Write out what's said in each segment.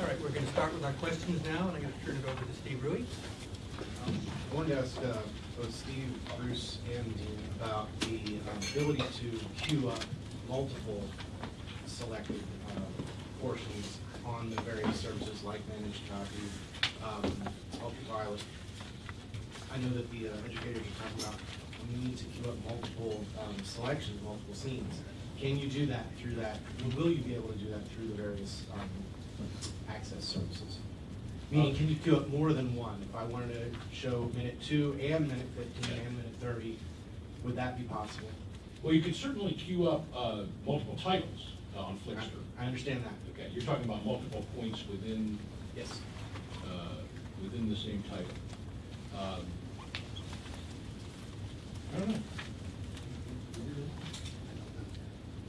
All right, we're going to start with our questions now, and I'm going to turn it over to Steve Ruwe. Um, I wanted to ask uh, both Steve, Bruce, and Dean about the um, ability to queue up multiple selected uh, portions on the various services like managed copy, um, ultraviolet. I know that the uh, educators are talking about you need to queue up multiple um, selections, multiple scenes. Can you do that through that, will you be able to do that through the various um, access services? Meaning, can you queue up more than one? If I wanted to show minute two and minute fifteen and minute thirty, would that be possible? Well, you could certainly queue up uh, multiple titles uh, on I Flixster. I understand that. Okay, you're talking about multiple points within, Yes. uh, within the same title. Um, I don't know. Uh,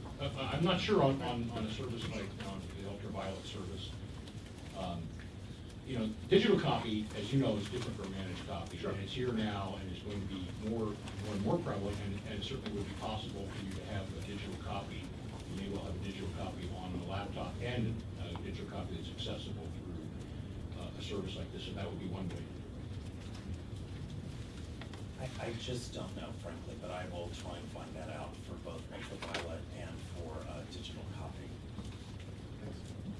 I- I'm not sure on, on, on a service like, on the ultraviolet service. Um, You know, digital copy, as you know, is different from managed copy. Sure. And it's here now, and it's going to be more, more and more prevalent, and, and it certainly would be possible for you to have a digital copy. You may well have a digital copy on a laptop and a digital copy that's accessible through uh, a service like this, and that would be one way. I, I just don't know frankly, but I will try and find that out for both ultraviolet and for uh, digital copy.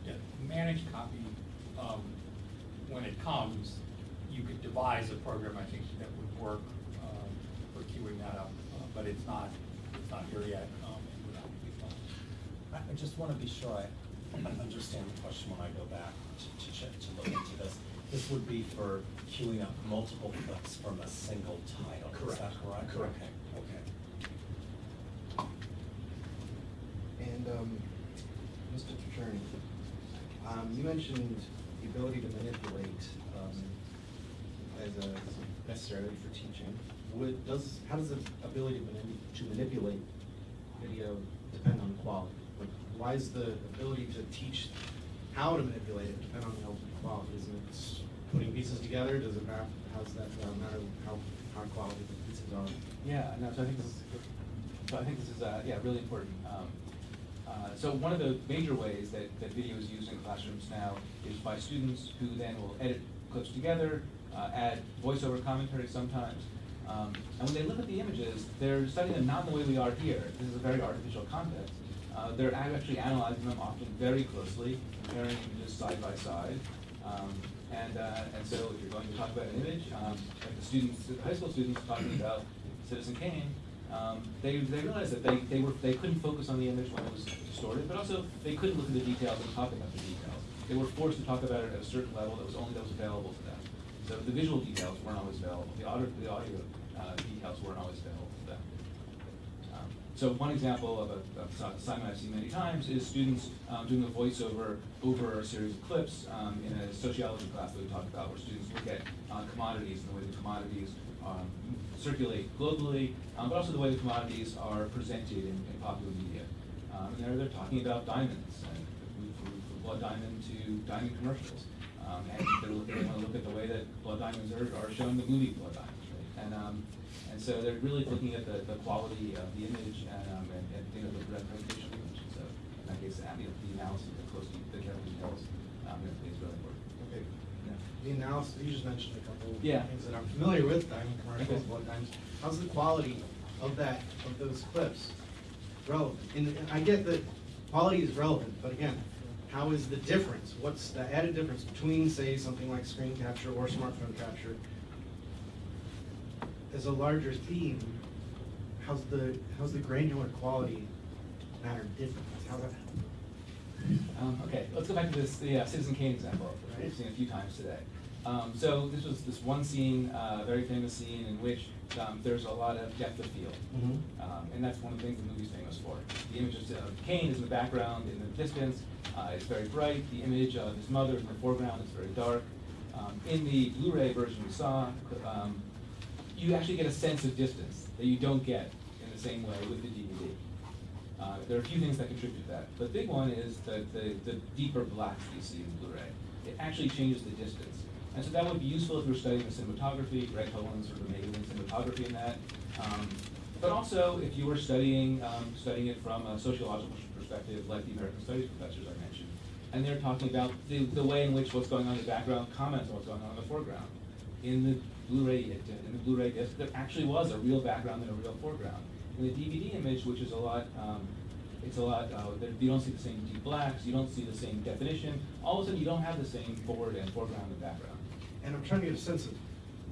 Yeah, managed copy, um, when it comes, you could devise a program, I think, that would work, um, for queuing that up, uh, but it's not, it's not here yet, um, and would have be fun. I, I just want to be sure I understand the question when I go back to, to check, to look into this. This would be for queuing up multiple clips from a single title, is that Correct. correct? Correct. Okay, okay. And, um, Mr. Decherney, um, you mentioned the ability to manipulate, um, as a necessarily for teaching. Would, does, how does the ability to manip- to manipulate video depend on quality? Like, why is the ability to teach how to manipulate it depend on the quality? Isn't it putting pieces together? Does it matter, how's that uh, matter how, how quality the pieces are? Yeah, no, so I think this is, so I think this is, uh, yeah, really important. Um, uh, So one of the major ways that, that video is used in classrooms now is by students who then will edit clips together, uh, add voiceover commentary sometimes. Um, And when they look at the images, they're studying them not the way we are here. This is a very artificial context. Uh, They're actually analyzing them often very closely, comparing images side by side. Um, And, uh, and so if you're going to talk about an image, um, like the students, the high school students talking about Citizen Kane, um, they, they realized that they, they were, they couldn't focus on the image when it was distorted, but also they couldn't look at the details and talk about the details. They were forced to talk about it at a certain level that was only, that was available to them. So the visual details weren't always available, the audio, the audio, uh, details weren't always available to them. Um, So one example of a, of a assignment I've seen many times is students um, doing a voiceover over a series of clips um, in a sociology class that we talked about, where students look at uh, commodities and the way the commodities um, circulate globally, um, but also the way the commodities are presented in, in popular media. Um, and they're, they're talking about diamonds, and from, from blood diamond to diamond commercials. Um, and they're looking, they want to look at the way that blood diamonds are, are shown in the movie Blood Diamonds, right? And, um, and so they're really looking at the, the quality of the image and, um, and, and, you know, the representation of the image. So in that case, know, the analysis, the close, the careful details, um, is really important. Okay. Yeah. The analysis, you just mentioned a couple of Yeah. things that I'm familiar with, diamond commercials, Okay. blood diamonds. How's the quality of that, of those clips relevant? And and I get that quality is relevant, but again, how is the difference? What's the added difference between, say, something like screen capture or smartphone capture? As a larger theme, how's the, how's the granular quality matter different? That, Um, okay, let's go back to this, the uh, Citizen Kane example, that we've seen a few times today. Um, so this was this one scene, uh, very famous scene in which um, there's a lot of depth of field. Mhm. Um, and that's one of the things the movie's famous for. The image of Kane is in the background, in the distance, uh, it's very bright. The image of his mother is in the foreground, it's very dark. Um, in the Blu-ray version we saw, um, you actually get a sense of distance that you don't get in the same way with the DVD. Uh, there are a few things that contribute to that. The big one is the, the, the deeper blacks you see in Blu-ray. It actually changes the distance. And so that would be useful if you're studying the cinematography, Greg Cohen's sort of amazing cinematography in that. Um, but also if you were studying, um, studying it from a sociological perspective, like the American Studies professors I mentioned, and they're talking about the, the way in which what's going on in the background comments on what's going on in the foreground. In the Blu-ray, in the Blu-ray disc, there actually was a real background and a real foreground. In the DVD image, which is a lot, um, it's a lot, uh, you don't see the same deep blacks, you don't see the same definition. All of a sudden, you don't have the same forward and foreground and background. And I'm trying to get a sense of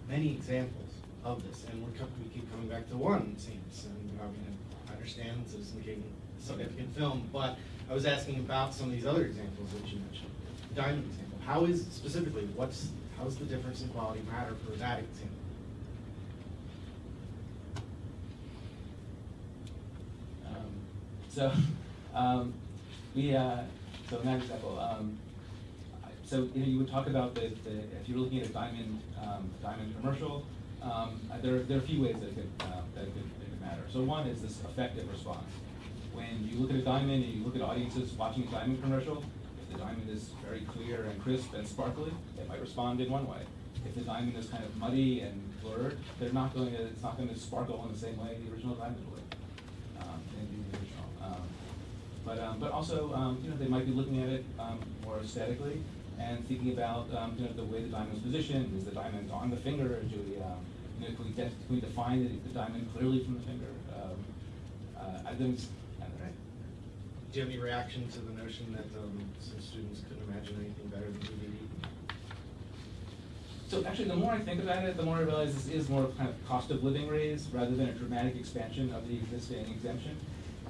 many examples of this, and we're, we keep coming back to one, it seems, and I mean, I understand Kane is a significant film, but I was asking about some of these other examples that you mentioned. Diamond example, how is, specifically, what's, how's the difference in quality matter for that example? Um, So, um, we, uh, so that example, um, so, you know, you would talk about the, the, if you're looking at a diamond, um, diamond commercial, um, there, there are a few ways that it could, uh, that it could, it could matter. So one is this effective response. When you look at a diamond and you look at audiences watching a diamond commercial, if the diamond is very clear and crisp and sparkly, they might respond in one way. If the diamond is kind of muddy and blurred, they're not going to, it's not going to sparkle in the same way the original diamond would um. Um, But, um, but also, um, you know, they might be looking at it more aesthetically and thinking about, um, you know, the way the diamond is positioned. Is the diamond on the finger? Or do we, um, you know, can we, can we define the, the diamond clearly from the finger? Um, uh, I think, I don't know. Do you have any reaction to the notion that, um, some students couldn't imagine anything better than DVD? So actually, the more I think about it, the more I realize this is more of kind of cost of living raise rather than a dramatic expansion of the existing exemption.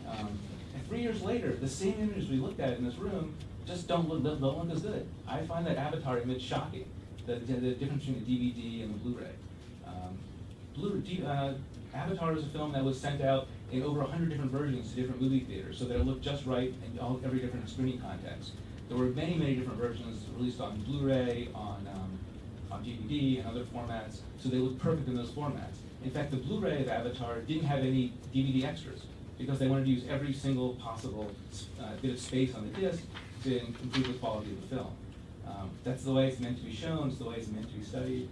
Um, and three years later, the same images we looked at in this room just don't look, don't look as good. I find that Avatar image shocking, the, the, difference between the DVD and the Blu-ray. Um, Blu, uh, Avatar is a film that was sent out in over hundred different versions to different movie theaters, so that it looked just right in all, every different screening context. There were many, many different versions released on Blu-ray, on, um, on DVD and other formats, so they look perfect in those formats. In fact, the Blu-ray of Avatar didn't have any DVD extras, because they wanted to use every single possible uh, bit of space on the disc to improve the quality of the film. Um, that's the way it's meant to be shown, it's the way it's meant to be studied.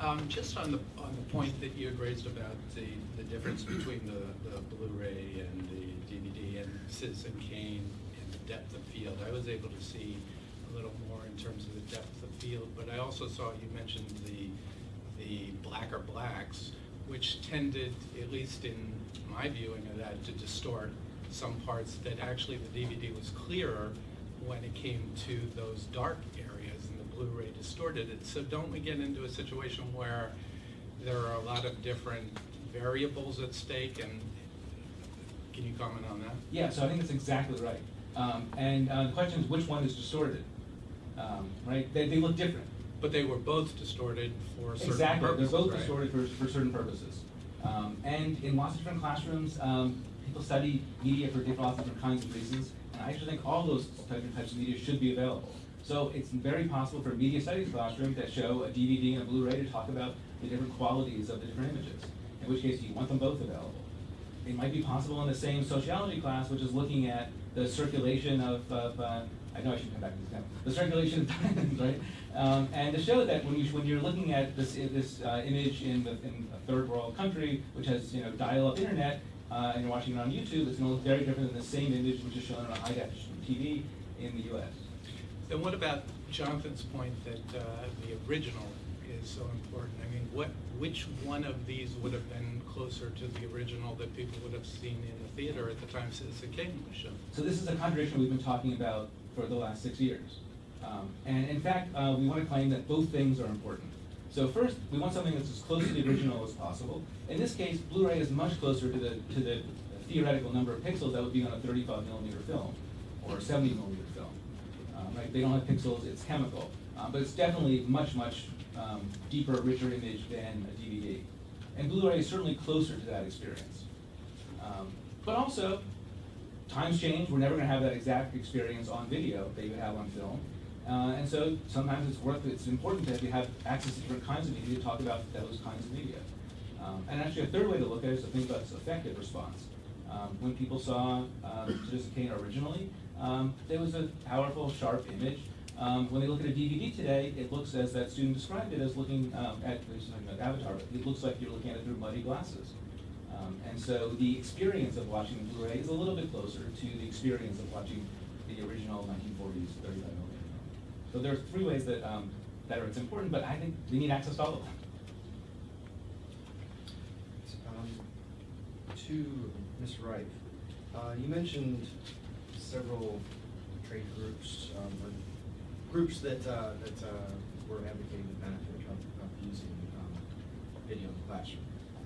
Um, just on the, on the point that you had raised about the, the difference between the, the Blu-ray and the DVD and Citizen Kane and the depth of field, I was able to see a little more in terms of the depth of field, but I also saw you mentioned the, the blacker blacks, which tended, at least in my viewing of that, to distort some parts that actually the DVD was clearer when it came to those dark areas and the Blu-ray distorted it. So don't we get into a situation where there are a lot of different variables at stake and can you comment on that? Yeah, so I think that's exactly right. Um, and uh, the question is, which one is distorted? Um, right? They, they look different. But they were both distorted for certain Exactly, purposes, they're both right? distorted for, for certain purposes. Um, and in lots of different classrooms, um, people study media for lots of different kinds of reasons, and I actually think all those different types of media should be available. So it's very possible for a media studies classroom to show a DVD and a Blu-ray to talk about the different qualities of the different images, in which case you want them both available. It might be possible in the same sociology class, which is looking at the circulation of, of uh, I know I should come back to this now, the circulation of diamonds, right? Um, and to show that when you, when you're looking at this, this, uh, image in the, in a third world country, which has, you know, dial-up internet, uh, and you're watching it on YouTube, it's gonna look very different than the same image which is shown on a high definition TV in the US. Then what about Jonathan's point that uh, the original is so important? I mean, what, which one of these would have been closer to the original that people would have seen in the theater at the time since Citizen Kane was shown? So this is a contradiction we've been talking about for the last six years. Um, and in fact, uh, we want to claim that both things are important. So first, we want something that's as close to the original as possible. In this case, Blu-ray is much closer to the, to the theoretical number of pixels that would be on a 35 millimeter film or a 70 millimeter film. Um, right? They don't have pixels, it's chemical. Uh, but it's definitely much, much um, deeper, richer image than a DVD. And Blu-ray is certainly closer to that experience. Um, but also, times change, we're never gonna have that exact experience on video that you have on film. Uh, and so sometimes it's worth, it's important that you have access to different kinds of media to talk about those kinds of media. Um, and actually, a third way to look at it is to think about effective response. Um, when people saw um, Citizen Kane originally, um, there was a powerful, sharp image. Um, when they look at a DVD today, it looks, as that student described it, as looking um, at, something like Avatar, it looks like you're looking at it through muddy glasses. Um, and so the experience of watching the Blu-ray is a little bit closer to the experience of watching the original nineteen forties thirty-five millimeter film. So there are three ways that, um, that are, it's important, but I think we need access to all of them. Um, To Ms. Wright, uh, you mentioned several trade groups, um, or groups that, uh, that uh, were advocating the benefit of, of using um, video in the classroom,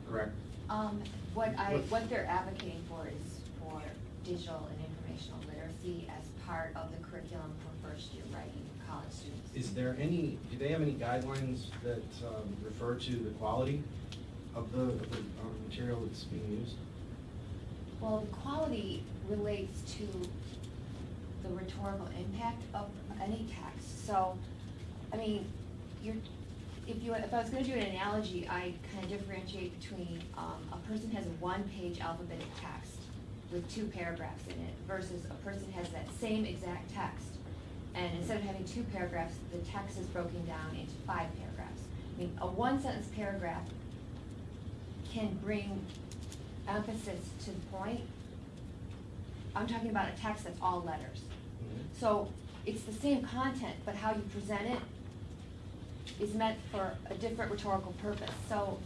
correct? Um, what I, What- they're advocating for is for digital and informational literacy as part of the curriculum for first year writing college students. Is there any, do they have any guidelines that um, refer to the quality of the, of the um, material that's being used? Well, the quality relates to the rhetorical impact of any text. So, I mean, you're, if you, if I was gonna do an analogy, I kind of differentiate between, um, a person has a one-page alphabetic text with two paragraphs in it versus a person has that same exact text. And instead of having two paragraphs, the text is broken down into five paragraphs. I mean, a one-sentence paragraph can bring emphasis to the point. I'm talking about a text that's all letters. So it's the same content, but how you present it is meant for a different rhetorical purpose. So,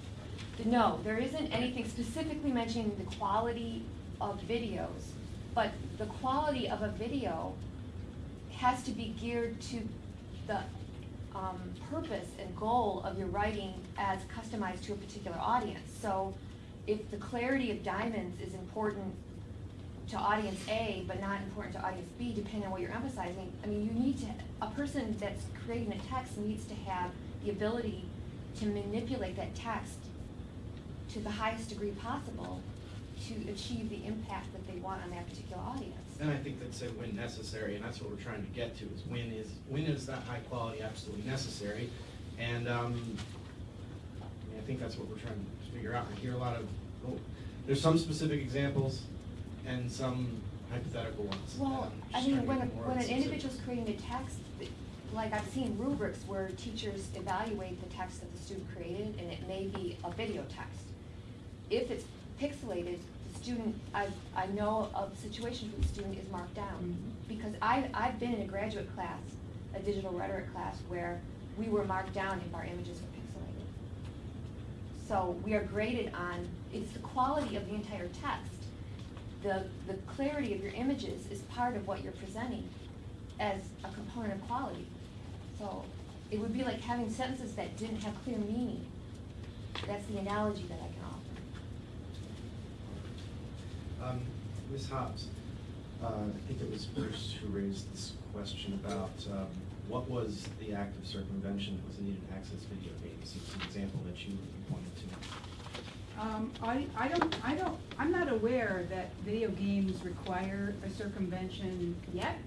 no, there isn't anything specifically mentioning the quality of videos, but the quality of a video has to be geared to the um, purpose and goal of your writing as customized to a particular audience. So if the clarity of diamonds is important to audience A, but not important to audience B, depending on what you're emphasizing, I mean, you need to, a person that's creating a text needs to have the ability to manipulate that text to the highest degree possible to achieve the impact that they want on that particular audience. And I think that's a when necessary, and that's what we're trying to get to, is when is, when is that high quality absolutely necessary? And, um, I mean, I think that's what we're trying to figure out. I hear a lot of, oh, there's some specific examples and some hypothetical ones. Well, I mean, when, a- when an individual's creating a text, like I've seen rubrics where teachers evaluate the text that the student created, and it may be a video text. If it's pixelated, the student, I, I know of situations where the student is marked down. Mm-hmm. Because I, I've been in a graduate class, a digital rhetoric class, where we were marked down if our images were pixelated. So we are graded on, it's the quality of the entire text. The, the clarity of your images is part of what you're presenting as a component of quality. So it would be like having sentences that didn't have clear meaning. That's the analogy that I can offer. Um, Ms. Hobbs, uh, I think it was Bruce who raised this question about, um, what was the act of circumvention that was needed to access video games? It's an example that you you pointed to. Um, I, I don't, I don't, I'm not aware that video games require a circumvention yet.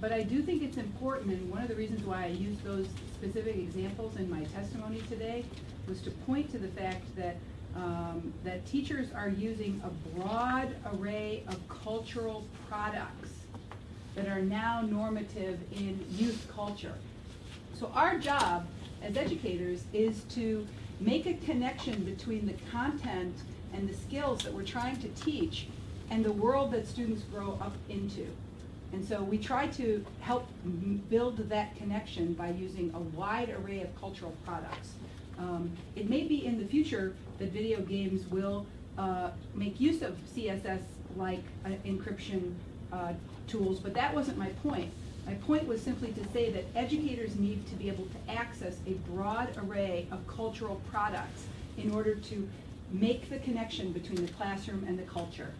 But I do think it's important, and one of the reasons why I used those specific examples in my testimony today was to point to the fact that, um, that teachers are using a broad array of cultural products that are now normative in youth culture. So our job as educators is to make a connection between the content and the skills that we're trying to teach and the world that students grow up into. And so we try to help build that connection by using a wide array of cultural products. Um, It may be in the future that video games will uh, make use of CSS-like uh, encryption uh, tools, but that wasn't my point. My point was simply to say that educators need to be able to access a broad array of cultural products in order to make the connection between the classroom and the culture.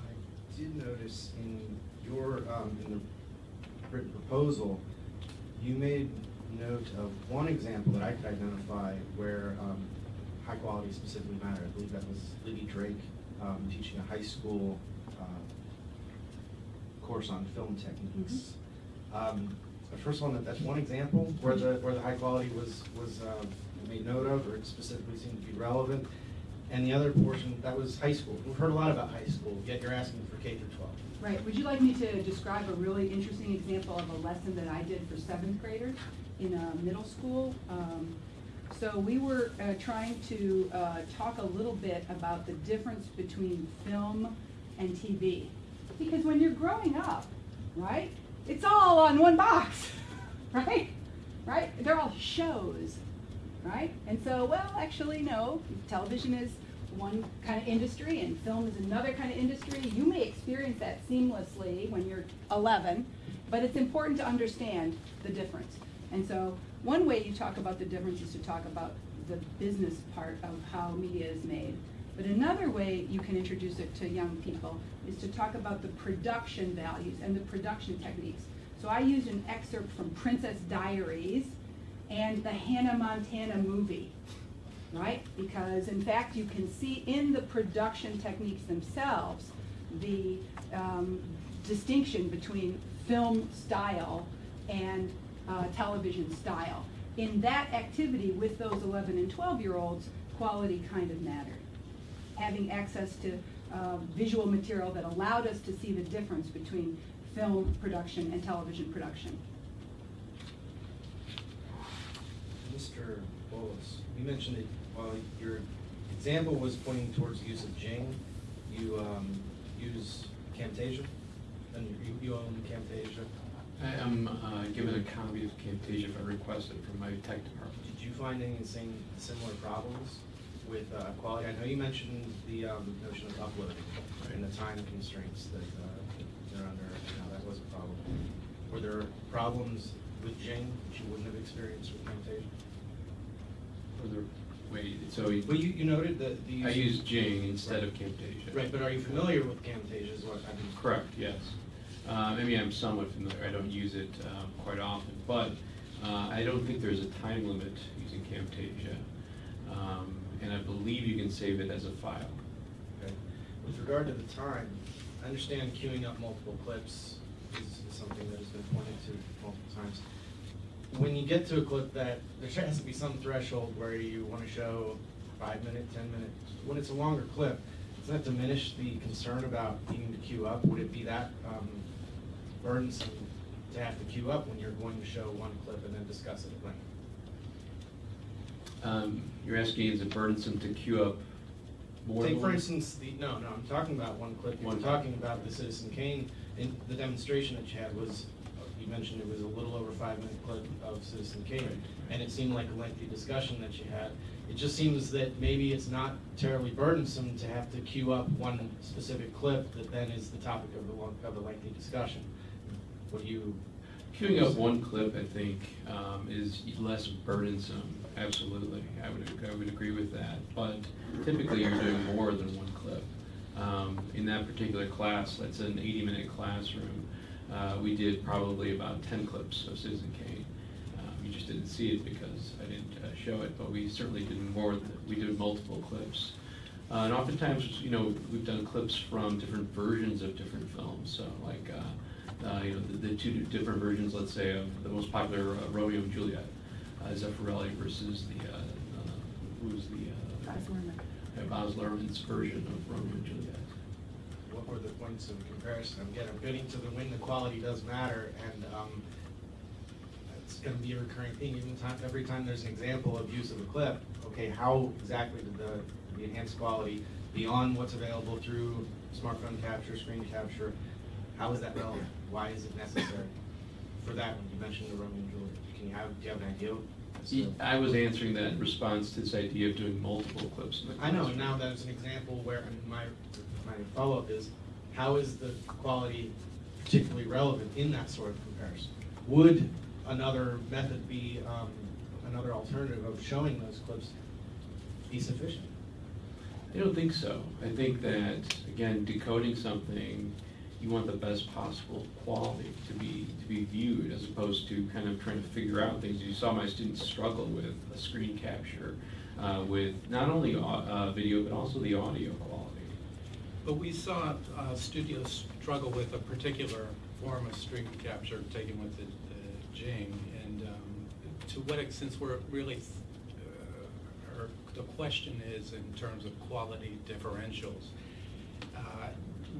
I did notice in your, um, in the written proposal, you made note of one example that I could identify where, um, high quality specifically mattered. I believe that was Libby Drake, um, teaching a high school, course on film techniques. Um, but First one, that, that's one example where the, where the high quality was, was, uh, made note of, or it specifically seemed to be relevant. And the other portion, that was high school. We've heard a lot about high school, yet you're asking for K through twelve. Right, would you like me to describe a really interesting example of a lesson that I did for seventh graders in a middle school? Um, So we were uh, trying to uh, talk a little bit about the difference between film and TV. Because when you're growing up, right, it's all on one box, right? Right? They're all shows, right? And so, well, actually, no, television is one kind of industry and film is another kind of industry. You may experience that seamlessly when you're 11, but it's important to understand the difference. And so, one way you talk about the difference is to talk about the business part of how media is made. But another way you can introduce it to young people is to talk about the production values and the production techniques. So I used an excerpt from Princess Diaries and the Hannah Montana movie, right? Because in fact, you can see in the production techniques themselves the um, distinction between film style and uh, television style. In that activity with those 11 and 12 year olds, quality kind of mattered. Having access to uh, visual material that allowed us to see the difference between film production and television production. Mr. Bolus, you mentioned that while your example was pointing towards the use of Jing, you um, use Camtasia, and you, you own Camtasia. I am uh, given a copy of Camtasia if I request it from my tech department. Did you find any same similar problems with uh, quality? I know you mentioned the um, notion of uploading and the time constraints that uh, they're under. Know, that was a problem. Were there problems with Jing that you wouldn't have experienced with Camtasia? For the, wait, so you- Well, you, you noted that the. I use Jing instead of Camtasia. Right, but are you familiar with Camtasia is what I mean? Correct, yes. Uh, Maybe I'm somewhat familiar, I don't use it um, quite often, but uh, I don't think there's a time limit using Camtasia. Um, And I believe you can save it as a file. Okay. With regard to the time, I understand queuing up multiple clips is is something that has been pointed to multiple times. When you get to a clip that, there has to be some threshold where you want to show five minute, ten minute, when it's a longer clip, does that diminish the concern about needing to queue up? Would it be that um, burdensome to have to queue up when you're going to show one clip and then discuss it at length? Um, You're asking, is it burdensome to queue up more? Take for one? instance, the, no, no, I'm talking about one clip, you were One. talking about the Citizen Kane, and the demonstration that you had was, you mentioned it was a little over five minute clip of Citizen Kane, Right. and it seemed like a lengthy discussion that you had. It just seems that maybe it's not terribly burdensome to have to queue up one specific clip that then is the topic of the, long- of the lengthy discussion. What do you? Queuing up one clip, I think, um, is less burdensome, absolutely. I would, I would agree with that. But typically, you're doing more than one clip. Um, In that particular class, that's an 80-minute classroom, uh, we did probably about 10 clips of Citizen Kane. Um, You just didn't see it because I didn't uh, show it, but we certainly did more, we did multiple clips. Uh, And oftentimes, you know, we've done clips from different versions of different films, so like, uh, uh, you know, the, the two different versions, let's say, of the most popular uh, Romeo and Juliet, Zeffirelli versus the, uh, uh, who's the, uh, Baz uh, Baz Luhrmann's version of Romeo and Juliet. What were the points of comparison? Again, I'm getting to the when the quality does matter, and um, it's gonna be a recurring theme, even time, every time there's an example of use of a clip, okay, how exactly did the, the enhanced quality beyond what's available through smartphone capture, screen capture, how is that relevant? Why is it necessary? For that one, you mentioned the Romeo and Juliet, can you have, do you have an idea? I was answering that in response to this idea of doing multiple clips in the I know, classroom. now that's an example where, and my, my follow-up is, how is the quality particularly relevant in that sort of comparison? Would another method be, um, another alternative of showing those clips be sufficient? I don't think so. I think that, again, decoding something, you want the best possible quality to be, to be viewed, as opposed to kind of trying to figure out things. You saw my students struggle with a screen capture, uh, with not only, uh, video, but also the audio quality. But we saw uh, studios struggle with a particular form of screen capture taken with the the Jing, and um, to what extent, we're really, uh, the question is in terms of quality differentials, uh,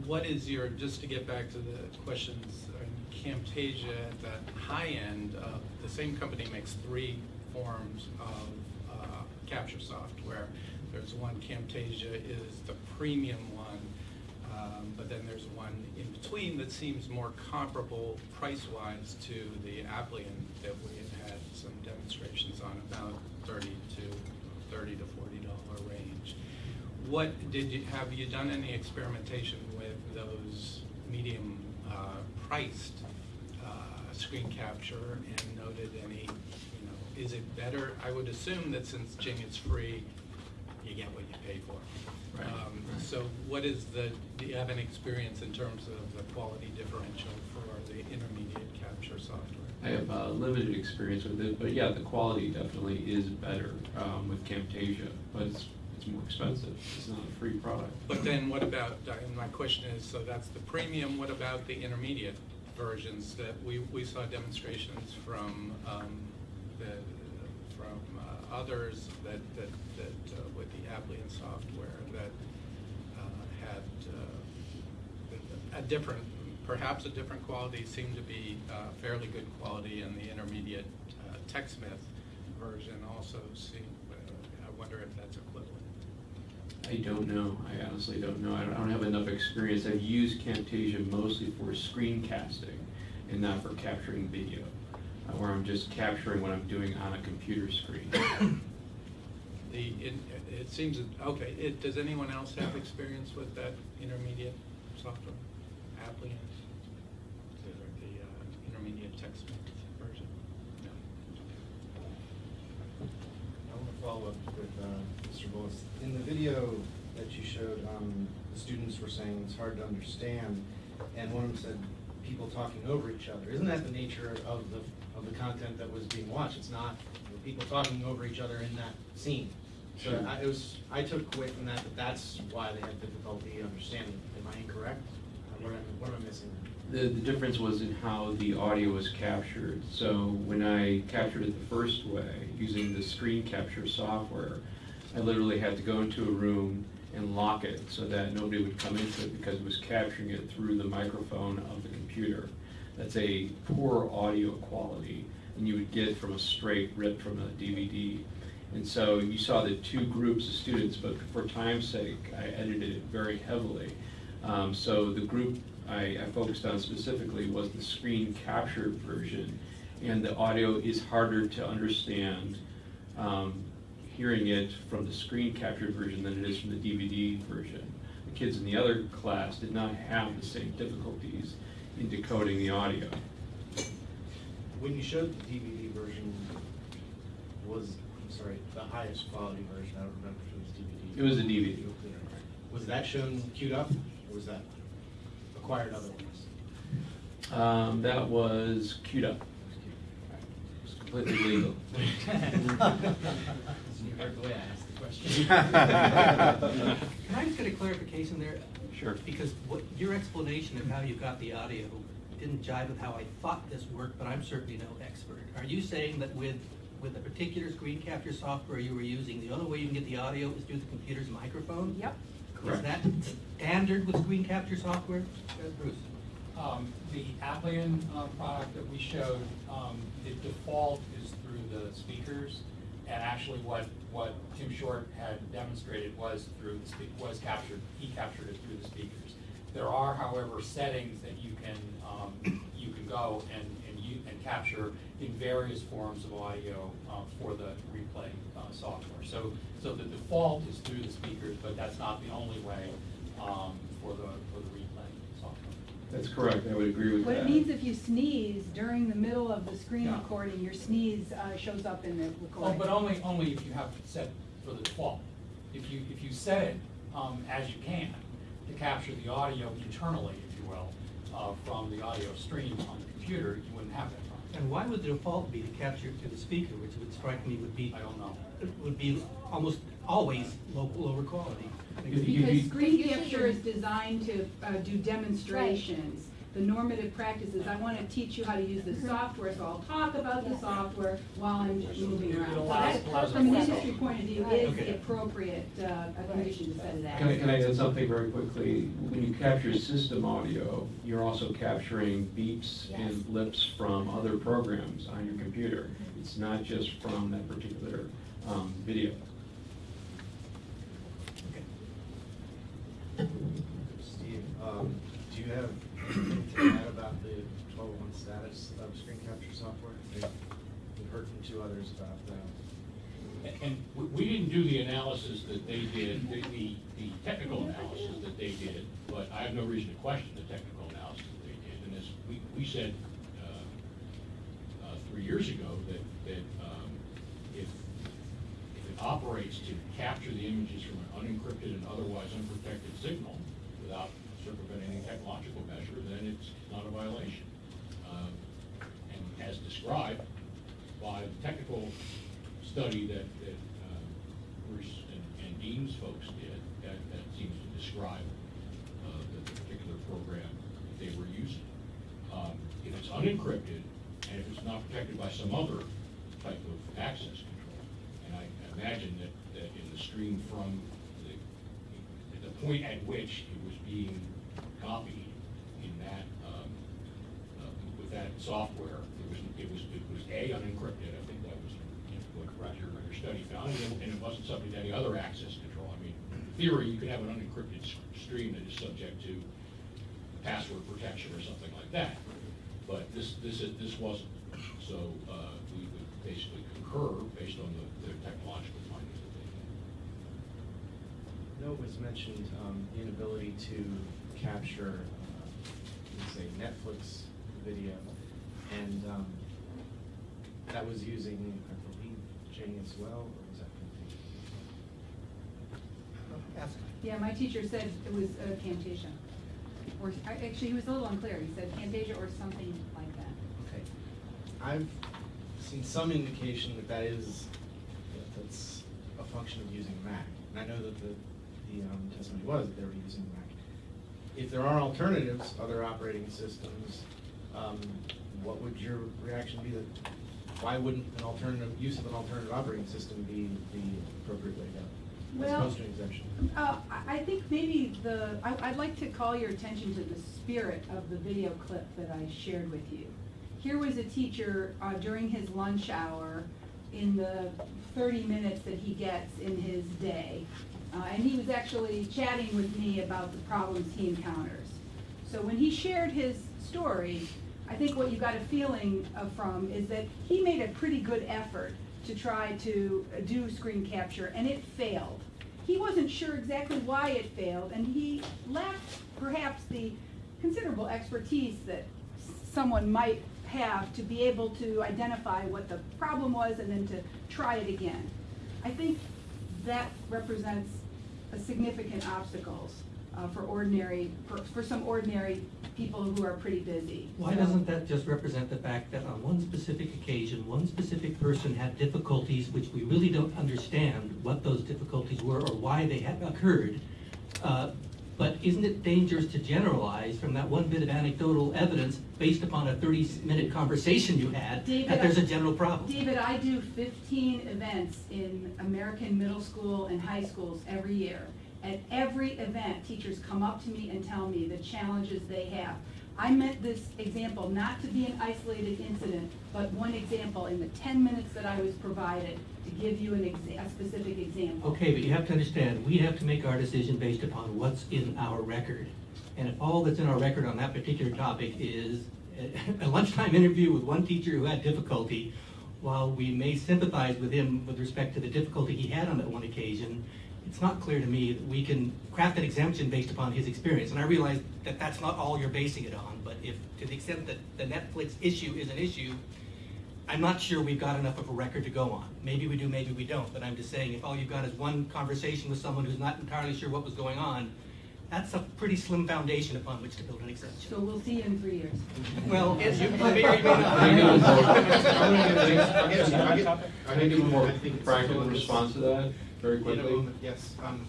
what is your, just to get back to the questions, uh, Camtasia at the high end, uh, the same company makes three forms of uh, capture software. There's one, Camtasia is the premium one, um, but then there's one in between that seems more comparable price-wise to the Applian that we had had some demonstrations on, about thirty to, thirty to forty dollar range. What, did you, have you done any experimentation those medium uh, priced uh, screen capture and noted any, you know, is it better? I would assume that since Jing is free, you get what you pay for. Right, Um, right. So what is the, do you have an experience in terms of the quality differential for the intermediate capture software? I have uh, limited experience with it, but yeah, the quality definitely is better um, with Camtasia, but it's, it's more expensive. It's not a free product. But then what about, and my question is, so that's the premium, what about the intermediate versions that we, we saw demonstrations from, um, the, from uh, others that, that, that, uh, with the Applian software that, uh, had, uh, a different, perhaps a different quality, seemed to be, uh, fairly good quality, and the intermediate, uh, TechSmith version also seemed, I wonder if that's equivalent. I don't know. I honestly don't know. I don't, I don't have enough experience. I've used Camtasia mostly for screencasting and not for capturing video, uh, where I'm just capturing what I'm doing on a computer screen. The, it, it seems, okay, it, does anyone else have experience with that intermediate software? Applian? The, the uh, intermediate text version? No. I want to follow up with uh, In the video that you showed, um, the students were saying it's hard to understand, and one of them said people talking over each other. Isn't that the nature of the, of the content that was being watched? It's not people talking over each other in that scene. So Sure. I, it was, I took away from that that that's why they had difficulty understanding. Am I incorrect? What am, what am I missing? The, the difference was in how the audio was captured. So when I captured it the first way, using the screen capture software, I literally had to go into a room and lock it so that nobody would come into it because it was capturing it through the microphone of the computer. That's a poor audio quality, and you would get from a straight rip from a DVD. And so you saw the two groups of students, but for time's sake, I edited it very heavily. Um, so the group I, I focused on specifically was the screen captured version, and the audio is harder to understand um, hearing it from the screen captured version than it is from the DVD version. The kids in the other class did not have the same difficulties in decoding the audio. When you showed the DVD version, was, I'm sorry, the highest quality version, I don't remember if it was DVD. It was a DVD. Was that shown queued up, or was that acquired otherwise? Um, that was queued up. It was completely legal. You heard the way I asked the question. Can I just get a clarification there? Sure. Because what, your explanation of how you got the audio didn't jive with how I thought this worked, but I'm certainly no expert. Are you saying that with, with a particular screen capture software you were using, the only way you can get the audio is through the computer's microphone? Yep. Correct. Is that standard with screen capture software? Uh, Bruce? Um, the Applian uh, product that we showed, um, the default is through the speakers. And actually what, what Tim Short had demonstrated was through the was captured, he captured it through the speakers. There are however settings that you can, um, you can go and, and you, and capture in various forms of audio, uh, for the replay, uh, software. So, so the default is through the speakers, but that's not the only way, um, for the, for the replay. That's correct, I would agree with What that. it means if you sneeze during the middle of the screen Yeah. recording, your sneeze uh, shows up in the Oh, recording. but only, only if you have it set for the default. If you, if you set it, um, as you can, to capture the audio internally, if you will, uh, from the audio stream on the computer, you wouldn't have that problem. And why would the default be to capture it to the speaker, which would strike me would be, I don't know. It would be almost always low, lower quality? You- you- Because screen capture is designed to uh, do demonstrations. The normative practices, I want to teach you how to use the software, so I'll talk about the software while I'm moving around. So allows- that, from an industry point of view, Right. is Okay. the appropriate uh, condition to set it at. Can I, can I add something very quickly? When you capture system audio, you're also capturing beeps Yes. and blips from other programs on your computer. It's not just from that particular um, video. Um, do you have anything to add about the twelve oh one status of screen capture software? We've heard from two others about that. And we, didn't do the analysis that they did, the, the, the technical analysis that they did, but I have no reason to question the technical analysis that they did. And as we, we said, uh, uh, three years ago, that, that, um, if, if it operates to capture the images from an unencrypted and otherwise unprotected signal technological measure, then it's not a violation. Um, And as described by the technical study that, that uh, Bruce and, and Dean's folks did, that, that seems to describe uh, the particular program that they were using. Um, If it's unencrypted, and if it's not protected by some other type of access control, and I imagine that, that in the stream from the, the point at which it was being copied in that, um, uh, with that software, it was, it was, it was A, unencrypted, I think that was what your, your study found, and and it wasn't subject to any other access control. I mean, in theory, you could have an unencrypted stream that is subject to password protection or something like that, but this, this is, this wasn't. So, uh, we would basically concur based on the, the technological findings had. Note was mentioned, um, the inability to capture, uh, let's say Netflix video, and, um, that was using, I believe, Jane as well, or was that? Ask. Yeah, my teacher said it was uh, Camtasia. Or, actually, he was a little unclear. He said Camtasia or something like that. Okay. I've seen some indication that that is, that that's a function of using Mac. And I know that the, the um, testimony was that they were using Mac. If there are alternatives, other operating systems, um, what would your reaction be that, why wouldn't an alternative, use of an alternative operating system be the appropriate way to go? As Well, opposed to an exemption? Uh, I, I think maybe the, I, I'd like to call your attention to the spirit of the video clip that I shared with you. Here was a teacher, uh, during his lunch hour, in the thirty minutes that he gets in his day. Uh, and he was actually chatting with me about the problems he encounters. So when he shared his story, I think what you got a feeling from is that he made a pretty good effort to try to uh, do screen capture, and it failed. He wasn't sure exactly why it failed, and he lacked perhaps the considerable expertise that someone might have to be able to identify what the problem was and then to try it again. I think that represents a significant obstacles uh, for ordinary, for, for some ordinary people who are pretty busy. Why So- doesn't that just represent the fact that on one specific occasion, one specific person had difficulties which we really don't understand what those difficulties were or why they had occurred? Uh, But isn't it dangerous to generalize from that one bit of anecdotal evidence based upon a thirty-minute conversation you had, David, that there's a general problem? David, I do fifteen events in American middle school and high schools every year. At every event, teachers come up to me and tell me the challenges they have. I meant this example not to be an isolated incident, but one example in the ten minutes that I was provided to give you an a specific example. Okay, but you have to understand, we have to make our decision based upon what's in our record. And if all that's in our record on that particular topic is a lunchtime interview with one teacher who had difficulty, while we may sympathize with him with respect to the difficulty he had on that one occasion, it's not clear to me that we can craft an exemption based upon his experience. And I realize that that's not all you're basing it on, but if, to the extent that the Netflix issue is an issue, I'm not sure we've got enough of a record to go on. Maybe we do, maybe we don't, but I'm just saying, if all you've got is one conversation with someone who's not entirely sure what was going on, that's a pretty slim foundation upon which to build an exemption. So we'll see you in three years. Well, you you may or may not. I know. I'm gonna give- I yes, get- I get- I can give a more I think it's practical still- response to that, very quickly. Yes, um,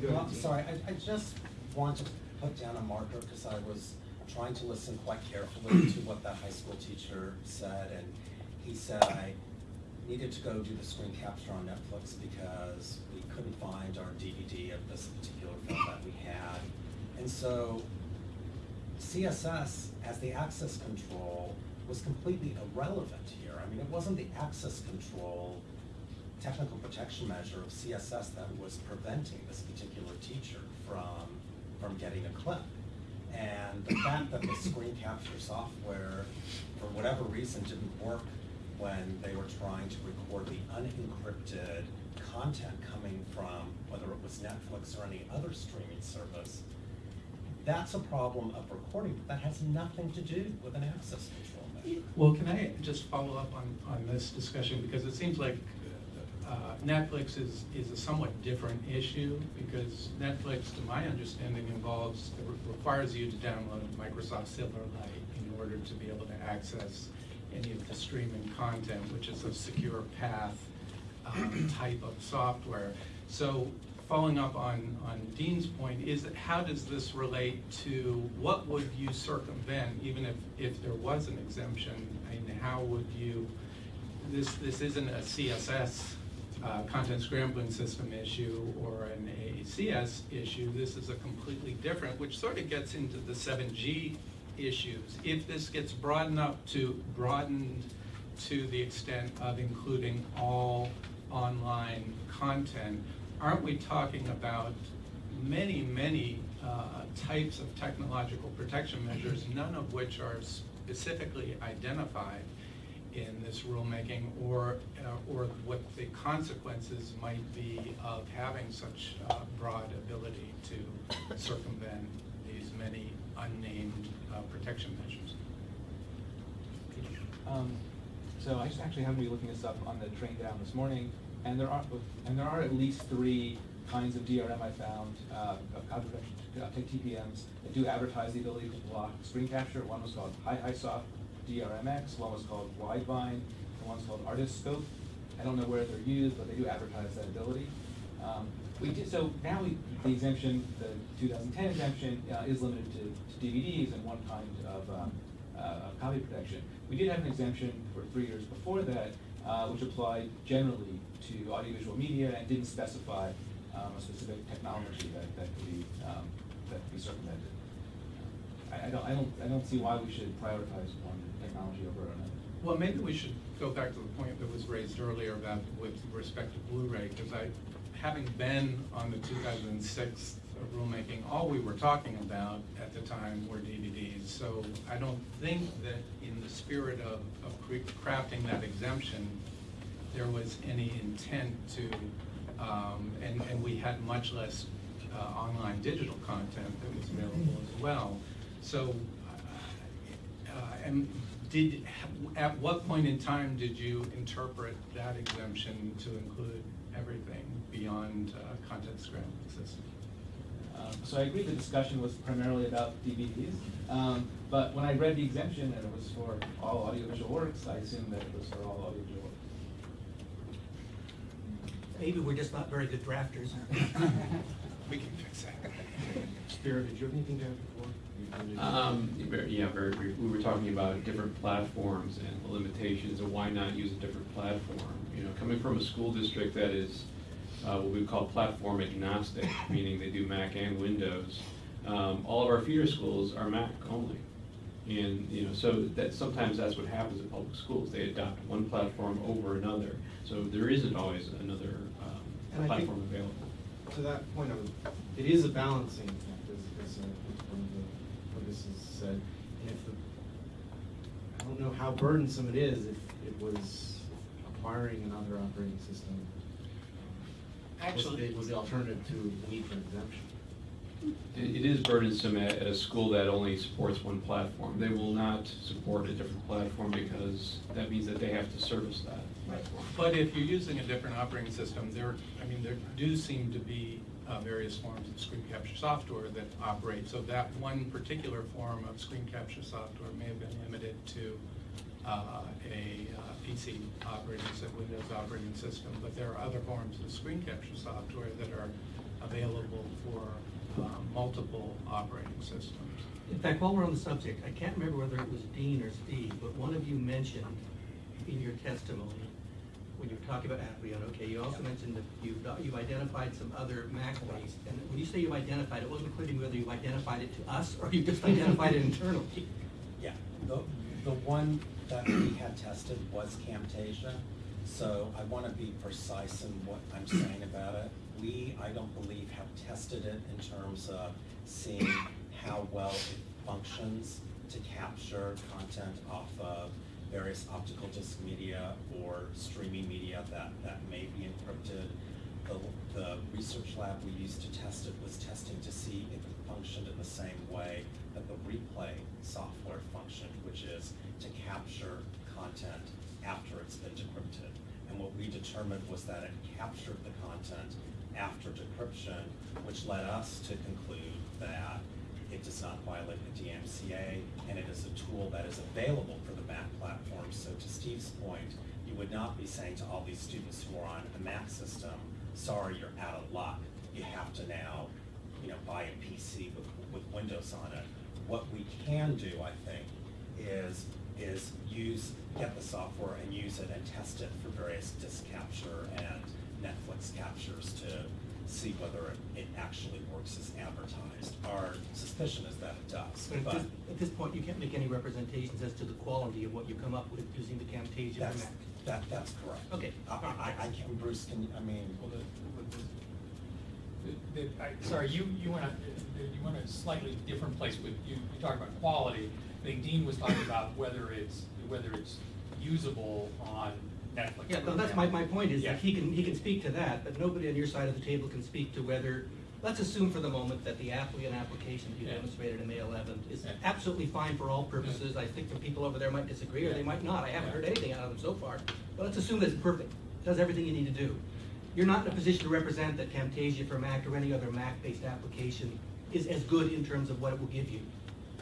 Well, I'm sorry, I, I just want to put down a marker because I was trying to listen quite carefully to what that high school teacher said. And he said I needed to go do the screen capture on Netflix because we couldn't find our DVD of this particular film that we had. And so CSS as the access control was completely irrelevant here. I mean, it wasn't the access control technical protection measure of CSS that was preventing this particular teacher from, from getting a clip. And the fact that the screen capture software, for whatever reason, didn't work when they were trying to record the unencrypted content coming from, whether it was Netflix or any other streaming service, that's a problem of recording, but that has nothing to do with an access control measure. Well, can I just follow up on, on this discussion, because it seems like uh, Netflix is, is a somewhat different issue, because Netflix, to my understanding, involves, requires you to download Microsoft Silverlight in order to be able to access any of the streaming content, which is a secure path um, type of software. So following up on, on Dean's point, is that how does this relate to, what would you circumvent, even if, if there was an exemption? And how would you, this, this isn't a CSS, uh, content scrambling system issue or an AACS issue, this is a completely different, which sort of gets into the seven G issues. If this gets broadened up to, broadened to the extent of including all online content, aren't we talking about many, many uh, types of technological protection measures, none of which are specifically identified in this rulemaking, or, uh, or what the consequences might be of having such uh, broad ability to circumvent these many unnamed uh, protection measures? Um, So I just actually happened to be looking this up on the train down this morning, and there are, and there are at least three kinds of DRM I found, uh, protection, uh, TPMs, that do advertise the ability to block screen capture. One was called Haihaisoft DRMX, one was called Widevine, and one's called ArtistScope. I don't know where they're used, but they do advertise that ability. Um, we did, so now we, the exemption, the 2010 exemption uh, is limited to, to DVDs and one kind of um, uh, of copy protection. We did have an exemption for three years before that, uh, which applied generally to audiovisual media and didn't specify um, a specific technology that, that could be, um, that could be circumvented. I, I don't, I don't, I don't see why we should prioritize one technology over another. Well, maybe we should go back to the point that was raised earlier about with respect to Blu-ray, because I, having been on the 2006 rulemaking, all we were talking about at the time were DVDs. So I don't think that in the spirit of, of crafting that exemption, there was any intent to, um, and, and we had much less uh, online digital content that was available as well. So, uh, and did, at what point in time did you interpret that exemption to include everything beyond uh, content scrambling system? Um, So I agree the discussion was primarily about DVDs, um, but when I read the exemption and it was for all audiovisual works, I assumed that it was for all audiovisual works. Maybe we're just not very good drafters. We can fix that. Spiro, did you have anything to add before? You- you- Um, yeah, very, brief. we were talking about different platforms and the limitations of why not use a different platform. You know, coming from a school district that is, uh, what we call platform agnostic, meaning they do Mac and Windows, um, all of our feeder schools are Mac only. And, you know, so that, sometimes that's what happens in public schools, they adopt one platform over another. So there isn't always another, um, platform available. To that point, I it is a balancing act, as, as uh, one of the, what this is said. And if the, I don't know how burdensome it is if it was acquiring another operating system. was Actually- the- Was the alternative to the need for exemption. It it is burdensome at, at a school that only supports one platform. They will not support a different platform because that means that they have to service that platform. But if you're using a different operating system, there, I mean, there do seem to be uh, various forms of screen capture software that operate. So that one particular form of screen capture software may have been limited to uh, a uh, PC operating system, Windows operating system, but there are other forms of screen capture software that are available for uh, multiple operating systems. In fact, while we're on the subject, I can't remember whether it was Dean or Steve, but one of you mentioned in your testimony, when you were talking about Applian, okay, you also mentioned that you've, uh, you've identified some other Mac-based, and when you say you've identified, it wasn't clear to me whether you've identified it to us or you just identified it internally. Yeah, the, the one that we had tested was Camtasia, so I want to be precise in what I'm saying about it. we, I don't believe, have tested it in terms of seeing how well it functions to capture content off of various optical disc media or streaming media that, that may be encrypted. The, the research lab we used to test it was testing to see if it functioned in the same way that the replay software functioned, which is to capture content after it's been decrypted. And what we determined was that it captured the content after decryption, which led us to conclude that it does not violate the DMCA, and it is a tool that is available for the. So to Steve's point, you would not be saying to all these students who are on a Mac system, sorry, you're out of luck. You have to now, you know, buy a PC with, with Windows on it. What we can do, I think, is, is use, get the software and use it and test it for various disk capture and Netflix captures to see whether it, it actually works as advertised. Our suspicion is that it does, But at this, at this point, you can't make any representations as to the quality of what you come up with using the Camtasia that's, Mac. that, that's correct. Okay. I, I, I can't, Bruce, can, you- I mean, Well, the, the, the, I, sorry, you, you went, a- uh, you went a slightly different place with, you, you talked about quality. I think Dean was talking about whether it's, whether it's usable on Netflix. Yeah, no, that's my, my point is Yeah. that he can, he can speak to that, but nobody on your side of the table can speak to whether, let's assume for the moment that the applicant application that you Yeah. demonstrated in May eleventh is Yeah. absolutely fine for all purposes. I think the people over there might disagree, or they might not. I haven't heard anything out of them so far. But let's assume that it's perfect, It does everything you need to do. You're not in a position to represent that Camtasia for Mac or any other Mac-based application is as good in terms of what it will give you.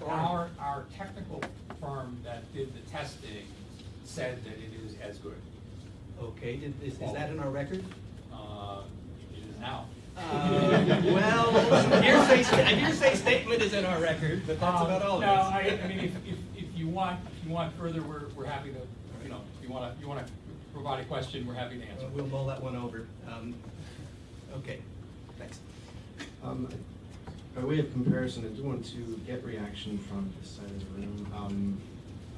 Our, our technical firm that did the testing said that it is as good. Okay, did- is, is that in our record? Uh, it is now. Uh, Well, hearsay, sta- a hearsay statement is in our record, but that's Um, about all it is. No, I, I mean, if, if, if you want, if you want further, we're, we're happy to, you know, if you wanna, you wanna provide a question, we're happy to answer. Uh, We'll mull that one over. Um, Okay, thanks. Um, By way of comparison, I do want to get reaction from this side of the room um,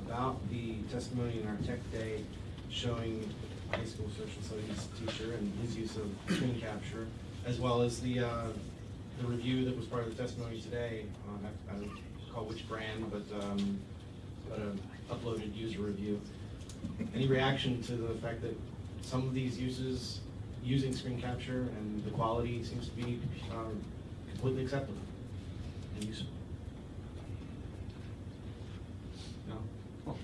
about the testimony in our tech day showing a high school social studies teacher and his use of screen capture, as well as the, uh, the review that was part of the testimony today. Uh, I I don't recall which brand, but, um, but an uploaded user review. Any reaction to the fact that some of these uses, using screen capture and the quality seems to be um, completely acceptable and useful? No?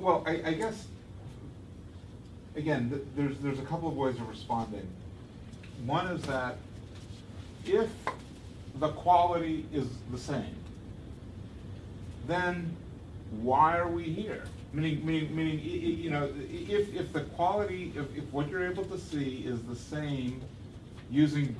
Well, I, I guess, again, th- there's, there's a couple of ways of responding. One is that if the quality is the same, then why are we here? Meaning, meaning, meaning, you know, if, if the quality, if, if what you're able to see is the same using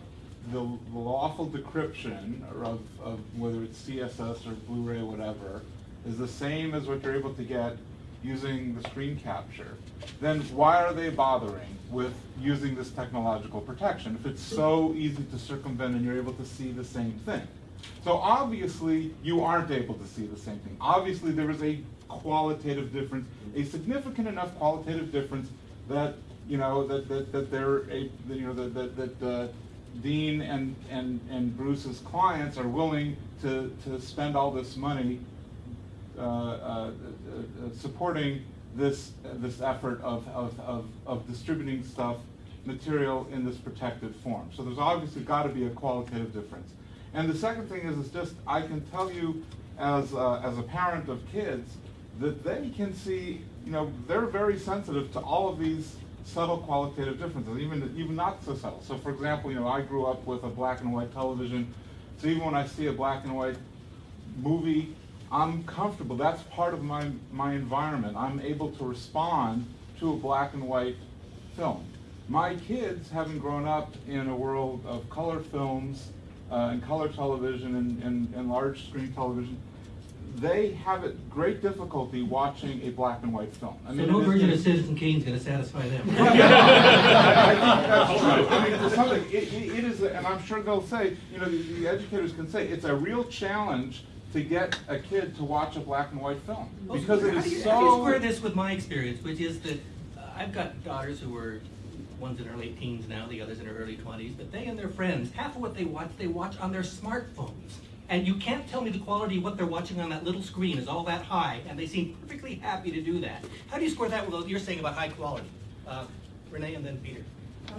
the the lawful decryption of, of whether it's CSS or Blu-ray, whatever, is the same as what you're able to get using the screen capture, then why are they bothering with using this technological protection if it's so easy to circumvent and you're able to see the same thing? So obviously, you aren't able to see the same thing. Obviously, there is a qualitative difference, a significant enough qualitative difference that, you know, that, that, that they're a, you know, that, that, that, uh, Dean and, and, and Bruce's clients are willing to, to spend all this money Uh, uh, uh, supporting this, this effort of, of, of, of distributing stuff, material in this protected form. So there's obviously got to be a qualitative difference. And the second thing is, is just, I can tell you as, uh, as a parent of kids, that they can see, you know, they're very sensitive to all of these subtle qualitative differences, even, even not so subtle. So for example, you know, I grew up with a black and white television, so even when I see a black and white movie, I'm comfortable. That's part of my, my environment. I'm able to respond to a black and white film. My kids, having grown up in a world of color films uh, and color television and, and, and large screen television, they have a great difficulty watching a black and white film. I So mean, no it is- version of Citizen Kane is gonna satisfy them. I think that's true. I mean, to some degree, it, it it is, and I'm sure they'll say, you know, the, the educators can say, it's a real challenge to get a kid to watch a black and white film. Because it is How do is you- How do you square so, this with my experience, which is that uh, I've got daughters who are one's in her late teens now, the other's in her early twenties, but they and their friends, half of what they watch, they watch on their smartphones. And you can't tell me the quality of what they're watching on that little screen is all that high, and they seem perfectly happy to do that. How do you square that with what you're saying about high quality? Uh, Renee and then Peter.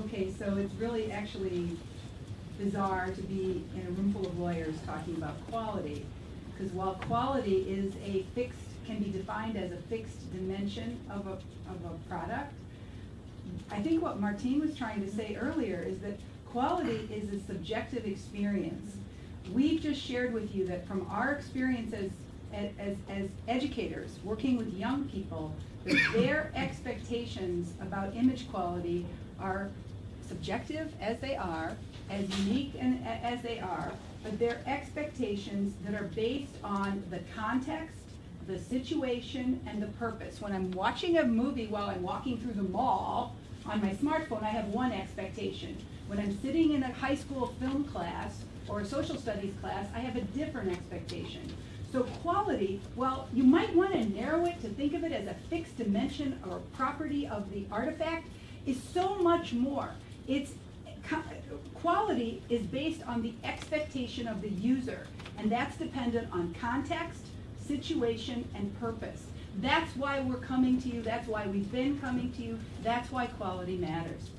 Okay, so it's really actually bizarre to be in a room full of lawyers talking about quality. Because while quality is a fixed, can be defined as a fixed dimension of a, of a product, I think what Martine was trying to say earlier is that quality is a subjective experience. We've just shared with you that from our experience as, as, as educators, working with young people, their expectations about image quality are subjective as they are, as unique and as they are, but they're expectations that are based on the context, the situation, and the purpose. When I'm watching a movie while I'm walking through the mall on my smartphone, I have one expectation. When I'm sitting in a high school film class or a social studies class, I have a different expectation. So quality, well, you might want to narrow it to think of it as a fixed dimension or property of the artifact, is so much more. It's, quality is based on the expectation of the user, and that's dependent on context, situation, and purpose. That's why we're coming to you, that's why we've been coming to you, that's why quality matters.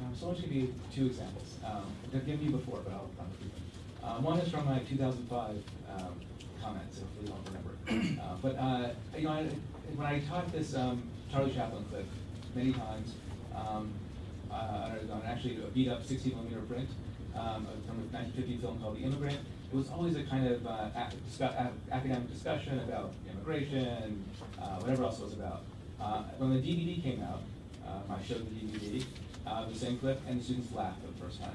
Um, so I'll give you two examples. Um, I've given you before, but I'll, repeat them. Um, one is from my 2005 um, comments, hopefully you won't remember. Uh, but uh, you know, I, when I taught this um, Charlie Chaplin clip many times, um, uh, on actually a beat up 60 millimeter print um, from a 1950 film called The Immigrant. It was always a kind of uh, academic discussion about immigration, uh, whatever else it was about. Uh, when the DVD came out, I showed the DVD, uh, the same clip, and the students laughed for the first time.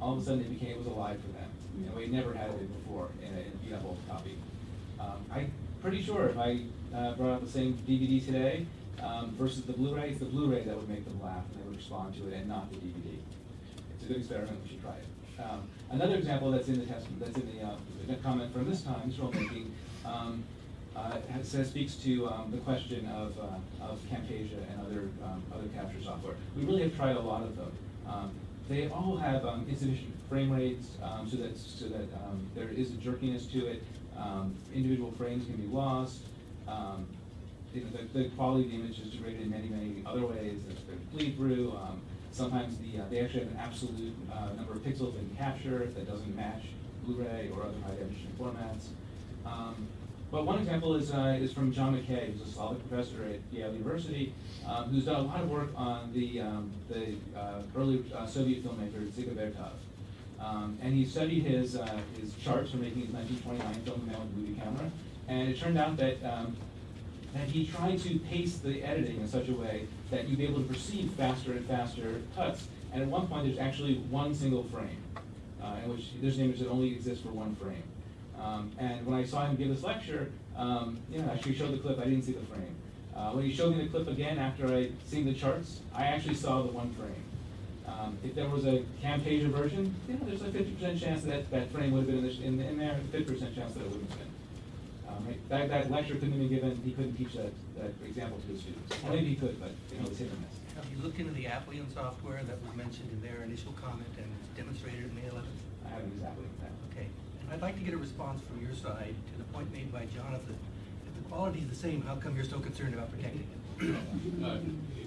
All of a sudden, it became, it was alive for them. And we never had it before in a, in a beat up old copy. Um, I'm pretty sure if I uh, brought out the same DVD today um, versus the Blu-ray, it's the Blu-ray that would make them laugh and they would respond to it and not the DVD. It's a good experiment, we should try it. Um, another example that's in the that's in the, uh, the comment from this time, this rulemaking, um, uh, says, speaks to um, the question of, uh, of Camtasia and other, um, other capture software. We really have tried a lot of them. Um, they all have um, insufficient frame rates, so that, so that there is a jerkiness to it. Individual frames can be lost. Um, you know, the, the quality of the image is degraded in many, many other ways. There's bleed through. Um, sometimes the, uh, they actually have an absolute uh, number of pixels in capture that doesn't match Blu-ray or other high definition formats. Um, but one example is, uh, is from John MacKay, who's a Slavic professor at Yale University, um, who's done a lot of work on the, um, the uh, early uh, Soviet filmmaker Dziga Vertov. Um, and he studied his, uh, his charts for making his 1929 film The Man with the Movie Camera, and it turned out that, that he tried to pace the editing in such a way that you'd be able to perceive faster and faster cuts. And at one point, there's actually one single frame, uh, in which there's an image that only exists for one frame. Um, and when I saw him give this lecture, um, you know, actually showed the clip, I didn't see the frame. Uh, when he showed me the clip again after I'd seen the charts, I actually saw the one frame. Um, if there was a Camtasia version, you know, there's a fifty percent chance that that frame would have been in, this, in, in there, fifty percent chance that it wouldn't have been. Um, right? That, that lecture couldn't have been given, he couldn't teach that, that example to his students. Or maybe he could, but, you know, it's hit or miss. Have you looked into the Applian software that was mentioned in their initial comment and demonstrated in May 11th? I haven't used that with that. Okay, and I'd like to get a response from your side to the point made by Jonathan. If the quality is the same, how come you're so concerned about protecting it? Uh,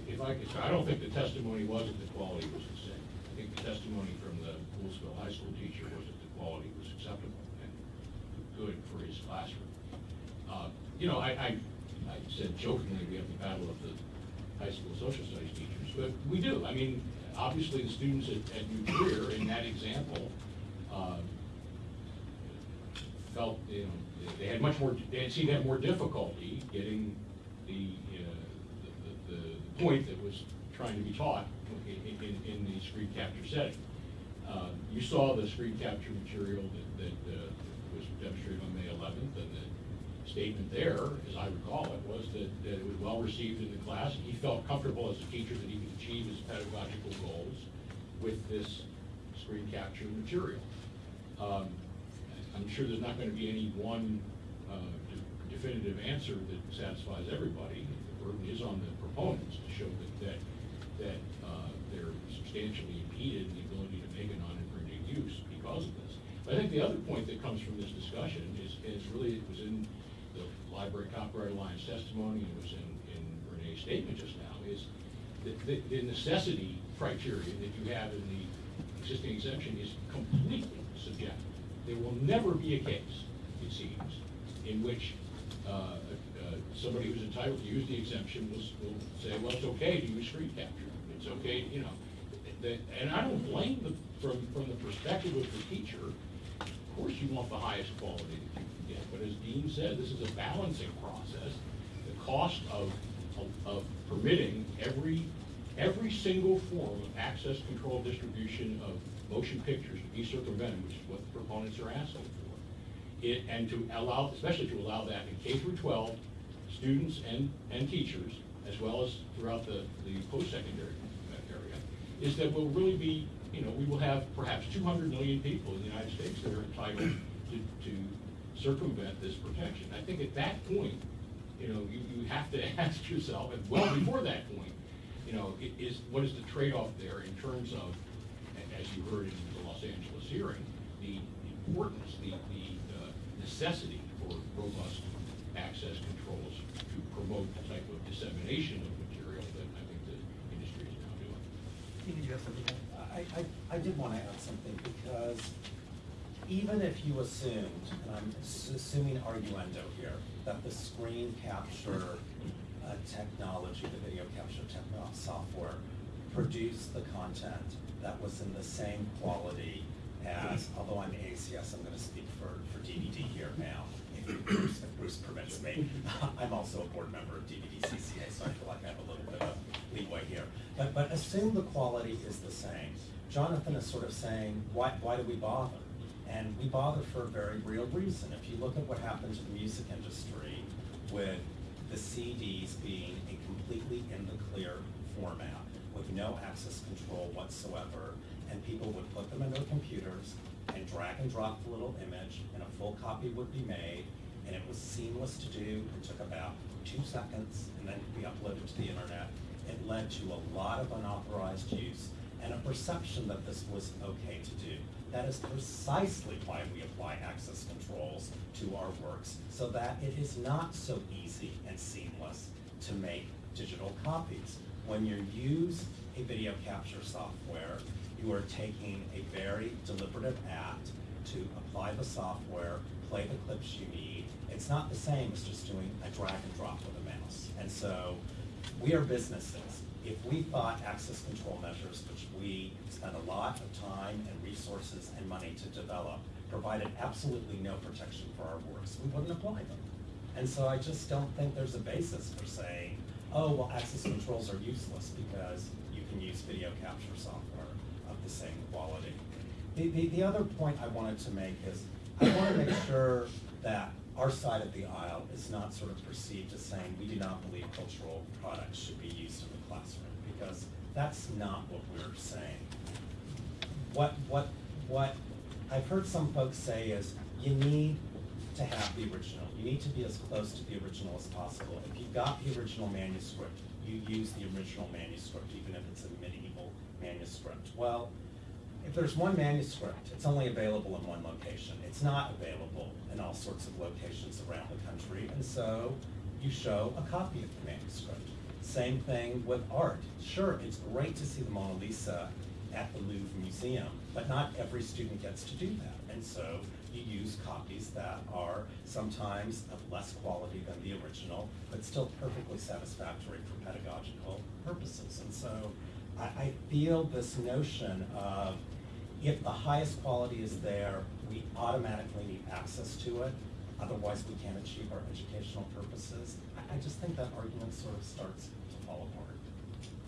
If I could, I don't think the testimony was that the quality was the same. I think the testimony from the Poolesville High School teacher was that the quality was acceptable and good for his classroom. Uh, You know, I, I, I said jokingly, we have the battle of the high school social studies teachers, but we do. I mean, obviously, the students at, at New Trier, in that example, uh, felt, you know, they had much more, they had seemed to have more difficulty getting the, uh, the, the, the point that was trying to be taught in, in, in the screen capture setting. Uh, You saw the screen capture material that, that uh, was demonstrated on May eleventh, and the statement there, as I recall it, was that, that it was well received in the class, he felt comfortable as a teacher that he could achieve his pedagogical goals with this screen capture material. Um, I'm sure there's not gonna be any one uh, de- definitive answer that satisfies everybody. The burden is on the proponents to show that, that, that uh, they're substantially impeded in the ability to make a non-infringing use because of this. But I think the other point that comes from this discussion is, is really, it was in Library Copyright Alliance testimony, it was in, in Renee's statement just now, is the, the, the necessity criteria that you have in the existing exemption is completely subjective. There will never be a case, it seems, in which uh, uh, somebody who's entitled to use the exemption will, will say, well, it's okay to use screen capture. It's okay, you know. The- And I don't blame them from, from the perspective of the teacher. Of course you want the highest quality that you but as Dean said, this is a balancing process. The cost of, of- of permitting every, every single form of access, control, distribution of motion pictures to be circumvented, which is what the proponents are asking for. It, and to allow, especially to allow that in K through twelve, students and, and teachers, as well as throughout the, the post-secondary area, is that we'll really be, you know, we will have perhaps two hundred million people in the United States that are entitled to, to circumvent this protection. I think at that point, you know, you, you have to ask yourself, and well before that point, you know, i- is, what is the trade-off there in terms of, as you heard in the Los Angeles hearing, the importance, the, the uh, necessity for robust access controls to promote the type of dissemination of material that I think the industry is now doing. Did you have something? to add? I, I, I did want to add something because even if you assumed, and I'm assuming arguendo here, that the screen capture uh, technology, the video capture software produced the content that was in the same quality as, although I'm AACS, I'm gonna speak for, for DVD here now, if Bruce, if Bruce permits me. I'm also a board member of DVD CCA, so I feel like I have a little bit of leeway here. But, but assume the quality is the same. Jonathan is sort of saying, why, why do we bother? And we bother for a very real reason. If you look at what happened to the music industry with the CDs being a completely in the clear format with no access control whatsoever, and people would put them in their computers and drag and drop the little image, and a full copy would be made, and it was seamless to do. It took about two seconds, and then could be uploaded to the internet. It led to a lot of unauthorized use and a perception that this was okay to do. That is precisely why we apply access controls to our works, so that it is not so easy and seamless to make digital copies. When you use a video capture software, you are taking a very deliberative act to apply the software, play the clips you need. It's not the same as just doing a drag and drop with a mouse. And so, we are businesses. If we thought access control measures, which we spend a lot of time and resources and money to develop, provided absolutely no protection for our works, we wouldn't apply them. And so I just don't think there's a basis for saying, oh, well, access controls are useless because you can use video capture software of the same quality. The, the, the other point I wanted to make is, I want to make sure that our side of the aisle is not sort of perceived as saying, we do not believe cultural products should be used in the classroom, because that's not what we're saying. What, what, what I've heard some folks say is, you need to have the original. You need to be as close to the original as possible. If you've got the original manuscript, you use the original manuscript, even if it's a medieval manuscript. Well, if there's one manuscript, it's only available in one location. It's not available in all sorts of locations around the country, and so you show a copy of the manuscript. Same thing with art. Sure, it's great to see the Mona Lisa at the Louvre Museum, but not every student gets to do that. And so you use copies that are sometimes of less quality than the original, but still perfectly satisfactory for pedagogical purposes. And so I, I feel this notion of if the highest quality is there, we automatically need access to it, otherwise we can't achieve our educational purposes. I, I just think that argument sort of starts to fall apart.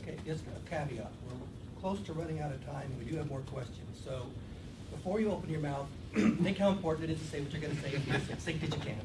Okay, just a caveat, we're close to running out of time, we do have more questions, so before you open your mouth, think how important it is to say what you're gonna say, and be as succinct as you can.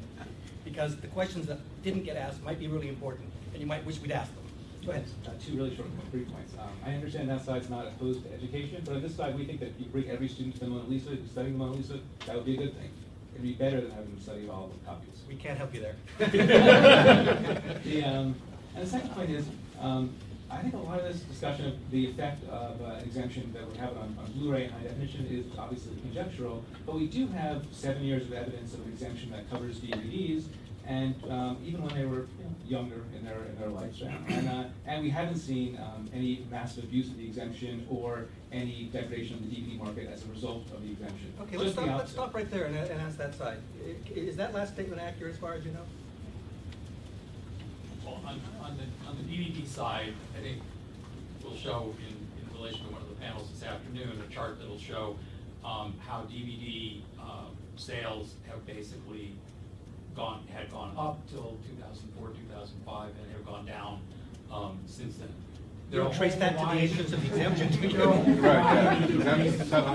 Because the questions that didn't get asked might be really important, and you might wish we'd asked them. Go ahead. Uh, Two really short, brief points. Um, I understand that side's not opposed to education, but on this side, we think that if you bring every student to the Mona Lisa, studying the Mona Lisa, that would be a good thing. It'd be better than having them study all the copies. We can't help you there. The, um, and the second point is, Um, I think a lot of this discussion of the effect of uh, exemption that we're having on, on Blu-ray and high definition is obviously conjectural, but we do have seven years of evidence of an exemption that covers DVDs, and um, even when they were you know, younger in their in their lifespan, and uh, and we haven't seen um, any massive abuse of the exemption or any degradation of the DVD market as a result of the exemption. Okay, let's stop, let's stop right there and, and ask that side. Is that last statement accurate as far as you know? Well, on, on the, on the DVD side, I think we'll show in, in relation to one of the panels this afternoon, a chart that'll show, um, how DVD, um, sales have basically gone, had gone up till two thousand four, two thousand five, and have gone down, um, since then. You don't trace that to the agents of the exemption, do you? There are a whole Right, yeah, variety of exemption reasons seven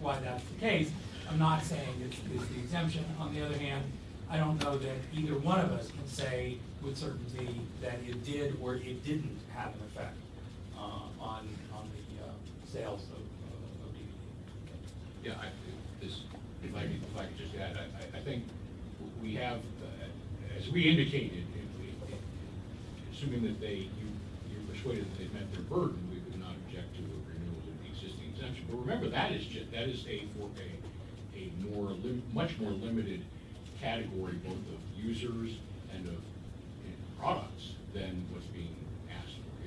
why that's- the case. I'm not saying it's, it's the exemption. On the other hand, I don't know that either one of us can say with certainty that it did or it didn't have an effect, uh, on, on the, uh, sales of, of DVD. Yeah, I, this, if I could, if I could just add, I, I- I think we have, uh, as we indicated, assuming that they, you, you're persuaded that they've met their burden, we would not object to a renewal of the existing exemption. But remember, that is ju, that is a, for a, a more, much more limited category both of users and of uh, products than what's being asked for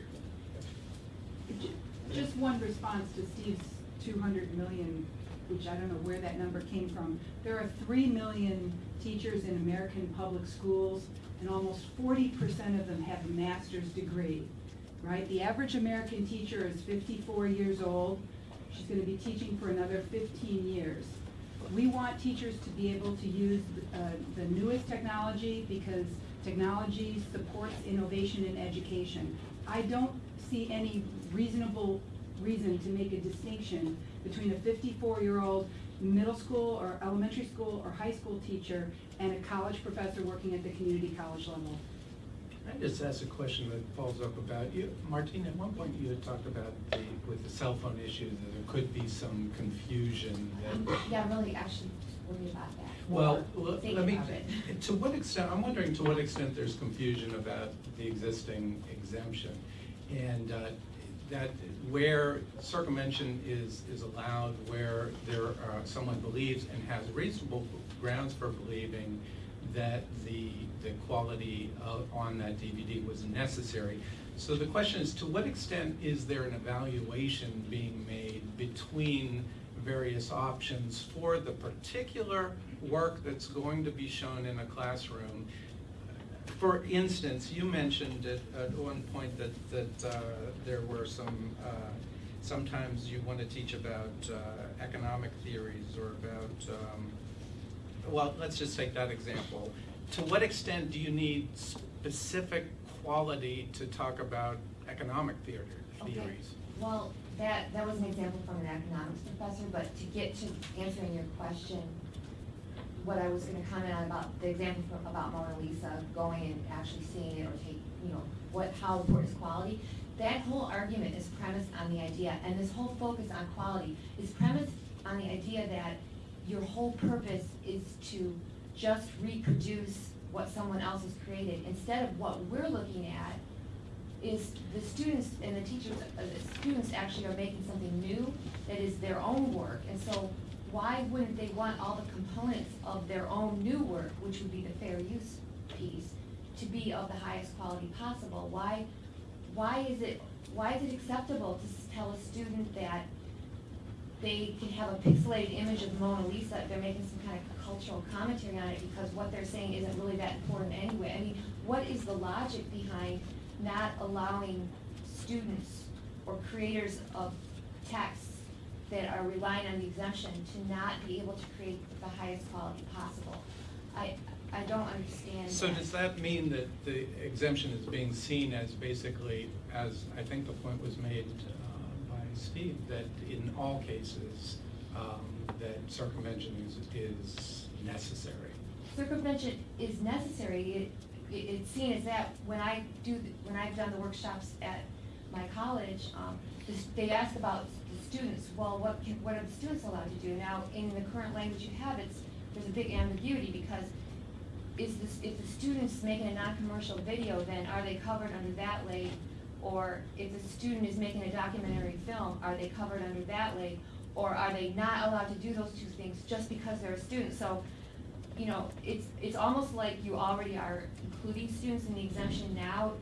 here. Just one response to Steve's two hundred million, which I don't know where that number came from. There are three million teachers in American public schools, and almost forty percent of them have a master's degree, right? The average American teacher is fifty-four years old. She's gonna be teaching for another fifteen years. We want teachers to be able to use uh, the newest technology because technology supports innovation in education. I don't see any reasonable reason to make a distinction between a fifty-four-year-old middle school or elementary school or high school teacher and a college professor working at the community college level. I just asked a question that follows up about, you, Martine, at one point you had talked about the, with the cell phone issue, that there could be some confusion I'm- Yeah, I'm really actually worried about that. Well, or let me, to what extent, I'm wondering to what extent there's confusion about the existing exemption. And uh, that where circumvention is, is allowed, where there are, someone believes and has reasonable grounds for believing that the, the quality of, on that DVD was necessary. So the question is, to what extent is there an evaluation being made between various options for the particular work that's going to be shown in a classroom? For instance, you mentioned at, at one point that, that uh, there were some, uh, sometimes you want to teach about uh, economic theories or about, um, well, let's just take that example. To what extent do you need specific quality to talk about economic theater, Okay. theories? Well, that, that was an example from an economics professor, but to get to answering your question, what I was gonna comment on about the example from, about Mona Lisa, going and actually seeing it or take, you know, what, how important is quality? That whole argument is premised on the idea, and this whole focus on quality is premised on the idea that your whole purpose is to just reproduce what someone else has created, instead of what we're looking at is the students and the teachers, uh, the students actually are making something new that is their own work. And so why wouldn't they want all the components of their own new work, which would be the fair use piece, to be of the highest quality possible? Why, why is it, why is it acceptable to tell a student that they can have a pixelated image of the Mona Lisa, they're making some kind of cultural commentary on it, because what they're saying isn't really that important anyway. I mean, what is the logic behind not allowing students or creators of texts that are relying on the exemption to not be able to create the highest quality possible? I, I don't understand So that. does that mean that the exemption is being seen as basically, as I think the point was made uh, by Steve, that in all cases, um, that circumvention is, is necessary? circumvention is necessary, it, it, it's seen as that, when I do, the- when I've done the workshops at my college, um, the they ask about the students, well, what can, what are the students allowed to do? Now, in the current language you have, it's, there's a big ambiguity, because is this, if the student's making a non-commercial video, then are they covered under that la, Or if the student is making a documentary film, are they covered under that lake? Or are they not allowed to do those two things just because they're a student? So, you know, it's, it's almost like you already are including students in the exemption now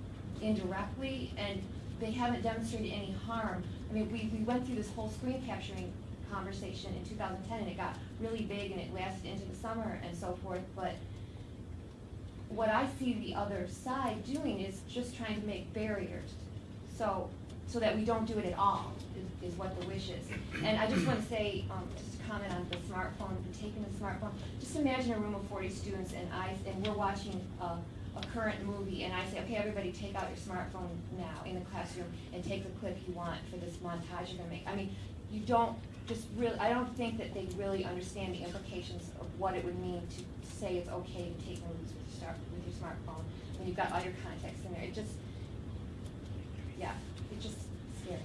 indirectly, and they haven't demonstrated any harm. I mean, we, we went through this whole screen capturing conversation in two thousand ten, and it got really big, and it lasted into the summer and so forth, but what I see the other side doing is just trying to make barriers, so, so that we don't do it at all, is, what the wish is. And I just wanna say, um, just to comment on the smartphone, taking the smartphone, just imagine a room of forty students and I, and we're watching a, a current movie, and I say, okay, everybody take out your smartphone now in the classroom and take the clip you want for this montage you're gonna make. I mean, you don't just really, I don't think that they really understand the implications of what it would mean to say it's okay to take movies with your with your smartphone, when you've got all your context in there, it just, yeah, it's just scary.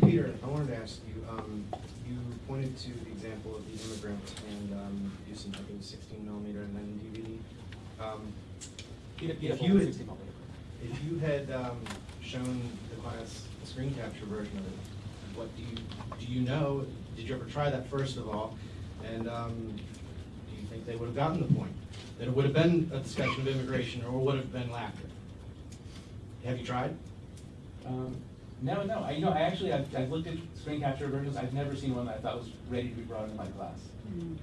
Peter, I wanted to ask you, um, you pointed to the example of the immigrant and, um, using, I think, sixteen millimeter and then DVD. Um, If you had- If you had, um, shown the class a screen capture version of it, what do you, do you know, did you ever try that first of all? And, um, do you think they would have gotten the point? That it would have been a discussion of immigration or would have been laughter? Have you tried? Um, no, no, I, you know, I actually, I've, I've looked at screen capture versions, I've never seen one that I thought was ready to be brought into my class. Mm.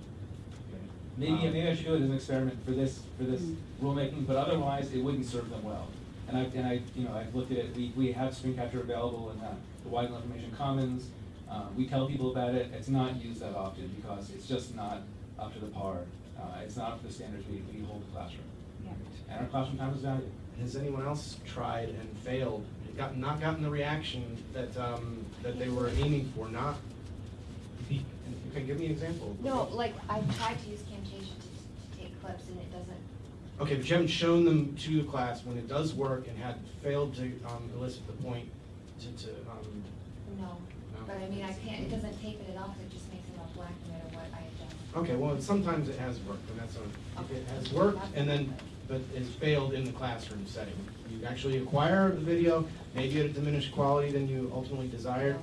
Maybe, Um, maybe I should do it as an experiment for this, for this Mm. rulemaking, but otherwise, it wouldn't serve them well. And I, and I, you know, I've looked at it, we, we have screen capture available in uh, the Weigle Information Commons. Uh, we tell people about it, it's not used that often because it's just not up to the par. Uh, it's not up to the standards we, we hold in the classroom. Yeah. And our classroom time is valuable. Has anyone else tried and failed, got, not gotten the reaction that, um, that they were aiming for, not? Okay, give me an example. No, like, I tried to use Camtasia to, to take clips and it doesn't, Okay, but you haven't shown them to the class when it does work and had failed to, um, elicit the point to, to, um, no. No. But I mean, I can't, it doesn't tape it off, it just makes it all black no matter what I adjust. okay, well, sometimes it has worked, and that's a, if it has worked, and then, but it's failed in the classroom setting. You actually acquire the video, maybe at a diminished quality than you ultimately desired.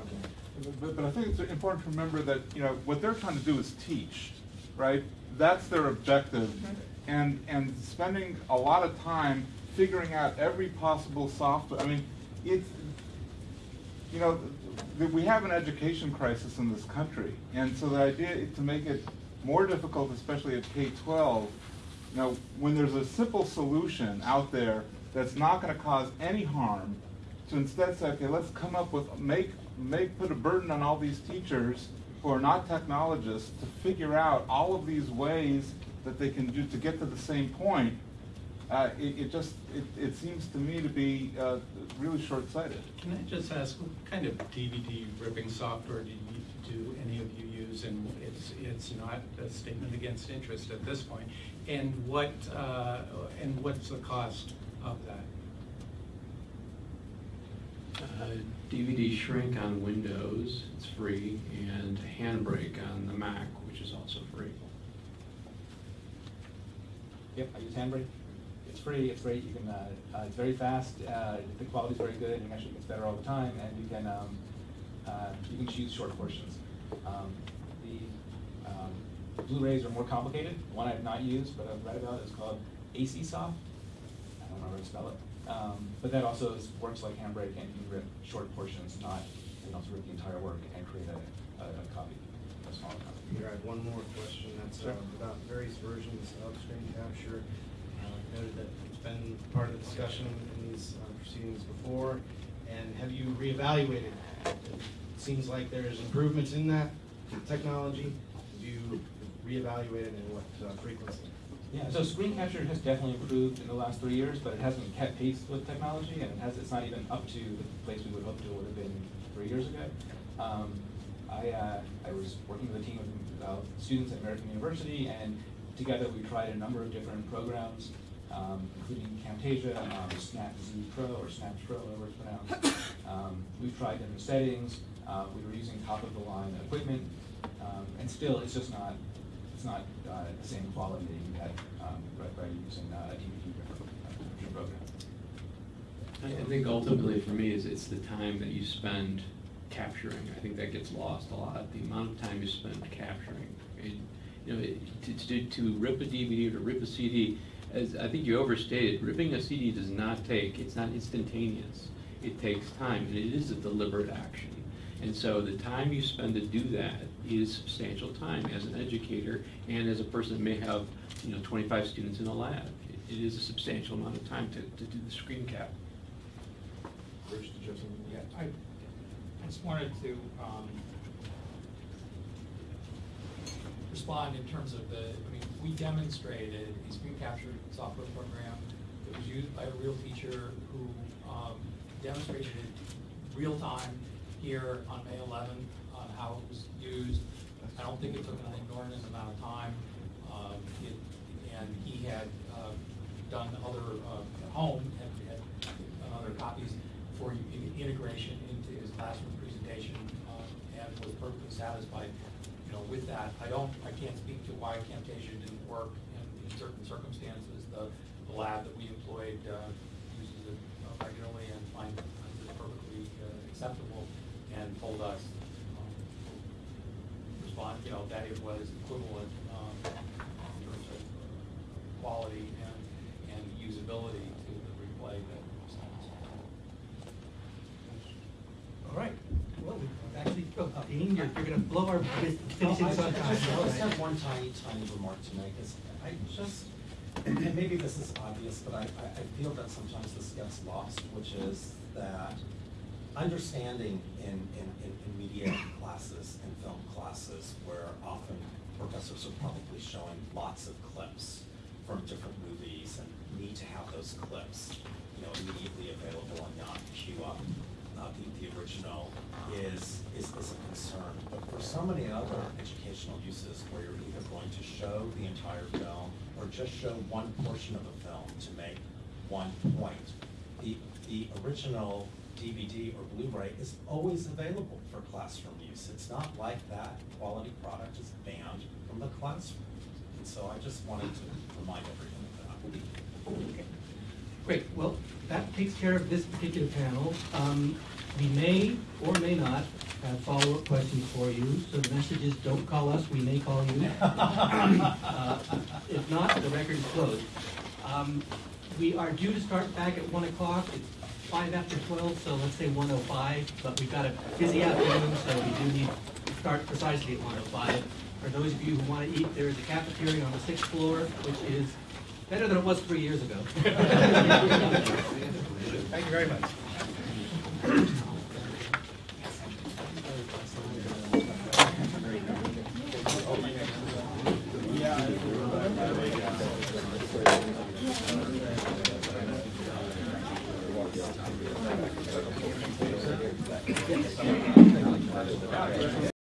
Okay. But, but I think it's important to remember that, you know, what they're trying to do is teach, right? That's their objective. Mm-hmm. And, and spending a lot of time figuring out every possible software, I mean, it's, you know, th- we have an education crisis in this country. And so the idea is to make it more difficult, especially at K-12, you know, when there's a simple solution out there that's not gonna cause any harm, to instead say, okay, let's come up with, make, make, put a burden on all these teachers who are not technologists to figure out all of these ways that they can do to get to the same point, uh, it, it just, it, it seems to me to be, uh, really short-sighted. Can I just ask, what kind of DVD ripping software do you, do any of you use? And it's, it's not a statement against interest at this point. And what, uh, and what's the cost of that? DVD shrink on Windows, it's free, and Handbrake on the Mac, which is also free. Yep, I use Handbrake. It's free, it's great, you can, uh, uh, it's very fast, uh, the quality's very good, and it actually gets better all the time, and you can, um, uh, you can choose short portions. Um, the, um, Blu-rays are more complicated, one I've not used, but I've read about, is called AC Soft. I don't know how to spell it, um, but that also is, works like Handbrake, and you can rip short portions, not, you don't have to rip the entire work and create a, a, a copy, a smaller copy. Here, I have one more question, that's uh, about various versions of screen capture. Uh, Noted that it's been part of the discussion in these uh, proceedings before, and have you reevaluated? It Seems like there's improvements in that technology. Have you reevaluated and what uh, frequency? Yeah, so screen capture has definitely improved in the last three years, but it hasn't kept pace with technology, and it has, it's not even up to the place we would hope it would have been three years ago. Um, I, uh, I was working with a team of uh, students at American University, and together we tried a number of different programs, um, including Camtasia, um, Snapz Pro, or Snap Pro, whatever it's pronounced. Um, we've tried different settings, uh, we were using top-of-the-line equipment, um, and still, it's just not, it's not uh, the same quality that you get um, by, by using uh, a DVD uh, program. I I think ultimately for me is it's the time that you spend capturing. I think that gets lost a lot, the amount of time you spend capturing. It- You know, it- to, to, to rip a DVD or to rip a CD, as I think you overstated, ripping a CD does not take, it's not instantaneous. It takes time, and it is a deliberate action. And so the time you spend to do that is substantial time as an educator and as a person that may have, you know, twenty-five students in a lab. It- It is a substantial amount of time to, to do the screen cap. Bruce, did you have something? Yeah, I, I just wanted to, um, respond in terms of the, I mean, we demonstrated a screen capture software program that was used by a real teacher who, um, demonstrated it real time here on May eleventh, on how it was used. I don't think it took an inordinate amount of time. Um, it, and he had, uh, done other, uh, at home, had, had done other copies for integration into his classroom presentation, uh, and was perfectly satisfied, you know, with that. I don't, I can't speak to why Camtasia didn't work in, in certain circumstances. The, the lab that we employed, uh, uses it regularly and finds finds it perfectly uh, acceptable and told us, um, respond, you know, that it was equivalent, um, in terms of uh, quality and, and usability to the replay that was All right, well, we've actually, Dean, you're, you're gonna blow our bus- Well, finishing I sun I time. just, I just have one tiny, tiny remark to make, is I just, and maybe this is obvious, but I, I, I feel that sometimes this gets lost, which is that understanding in, in, in, media classes and film classes, where often professors are probably showing lots of clips from different movies and need to have those clips, you know, immediately available and not queue up, uh, the, the original is, is, is a concern. But for so many other educational uses where you're either going to show the entire film or just show one portion of a film to make one point, the, the original DVD or Blu-ray is always available for classroom use. It's not like that quality product is banned from the classroom. And so I just wanted to remind everyone of that. Okay. Great, well, that takes care of this particular panel. Um, we may or may not have follow-up questions for you, so the message is, don't call us, we may call you. Uh, If not, the record is closed. Um, we are due to start back at one o'clock, it's five after twelve, so let's say one oh five, but we've got a busy afternoon, so we do need to start precisely at one oh five. For those of you who want to eat, there is a cafeteria on the sixth floor, which is better than it was three years ago. Thank you very much.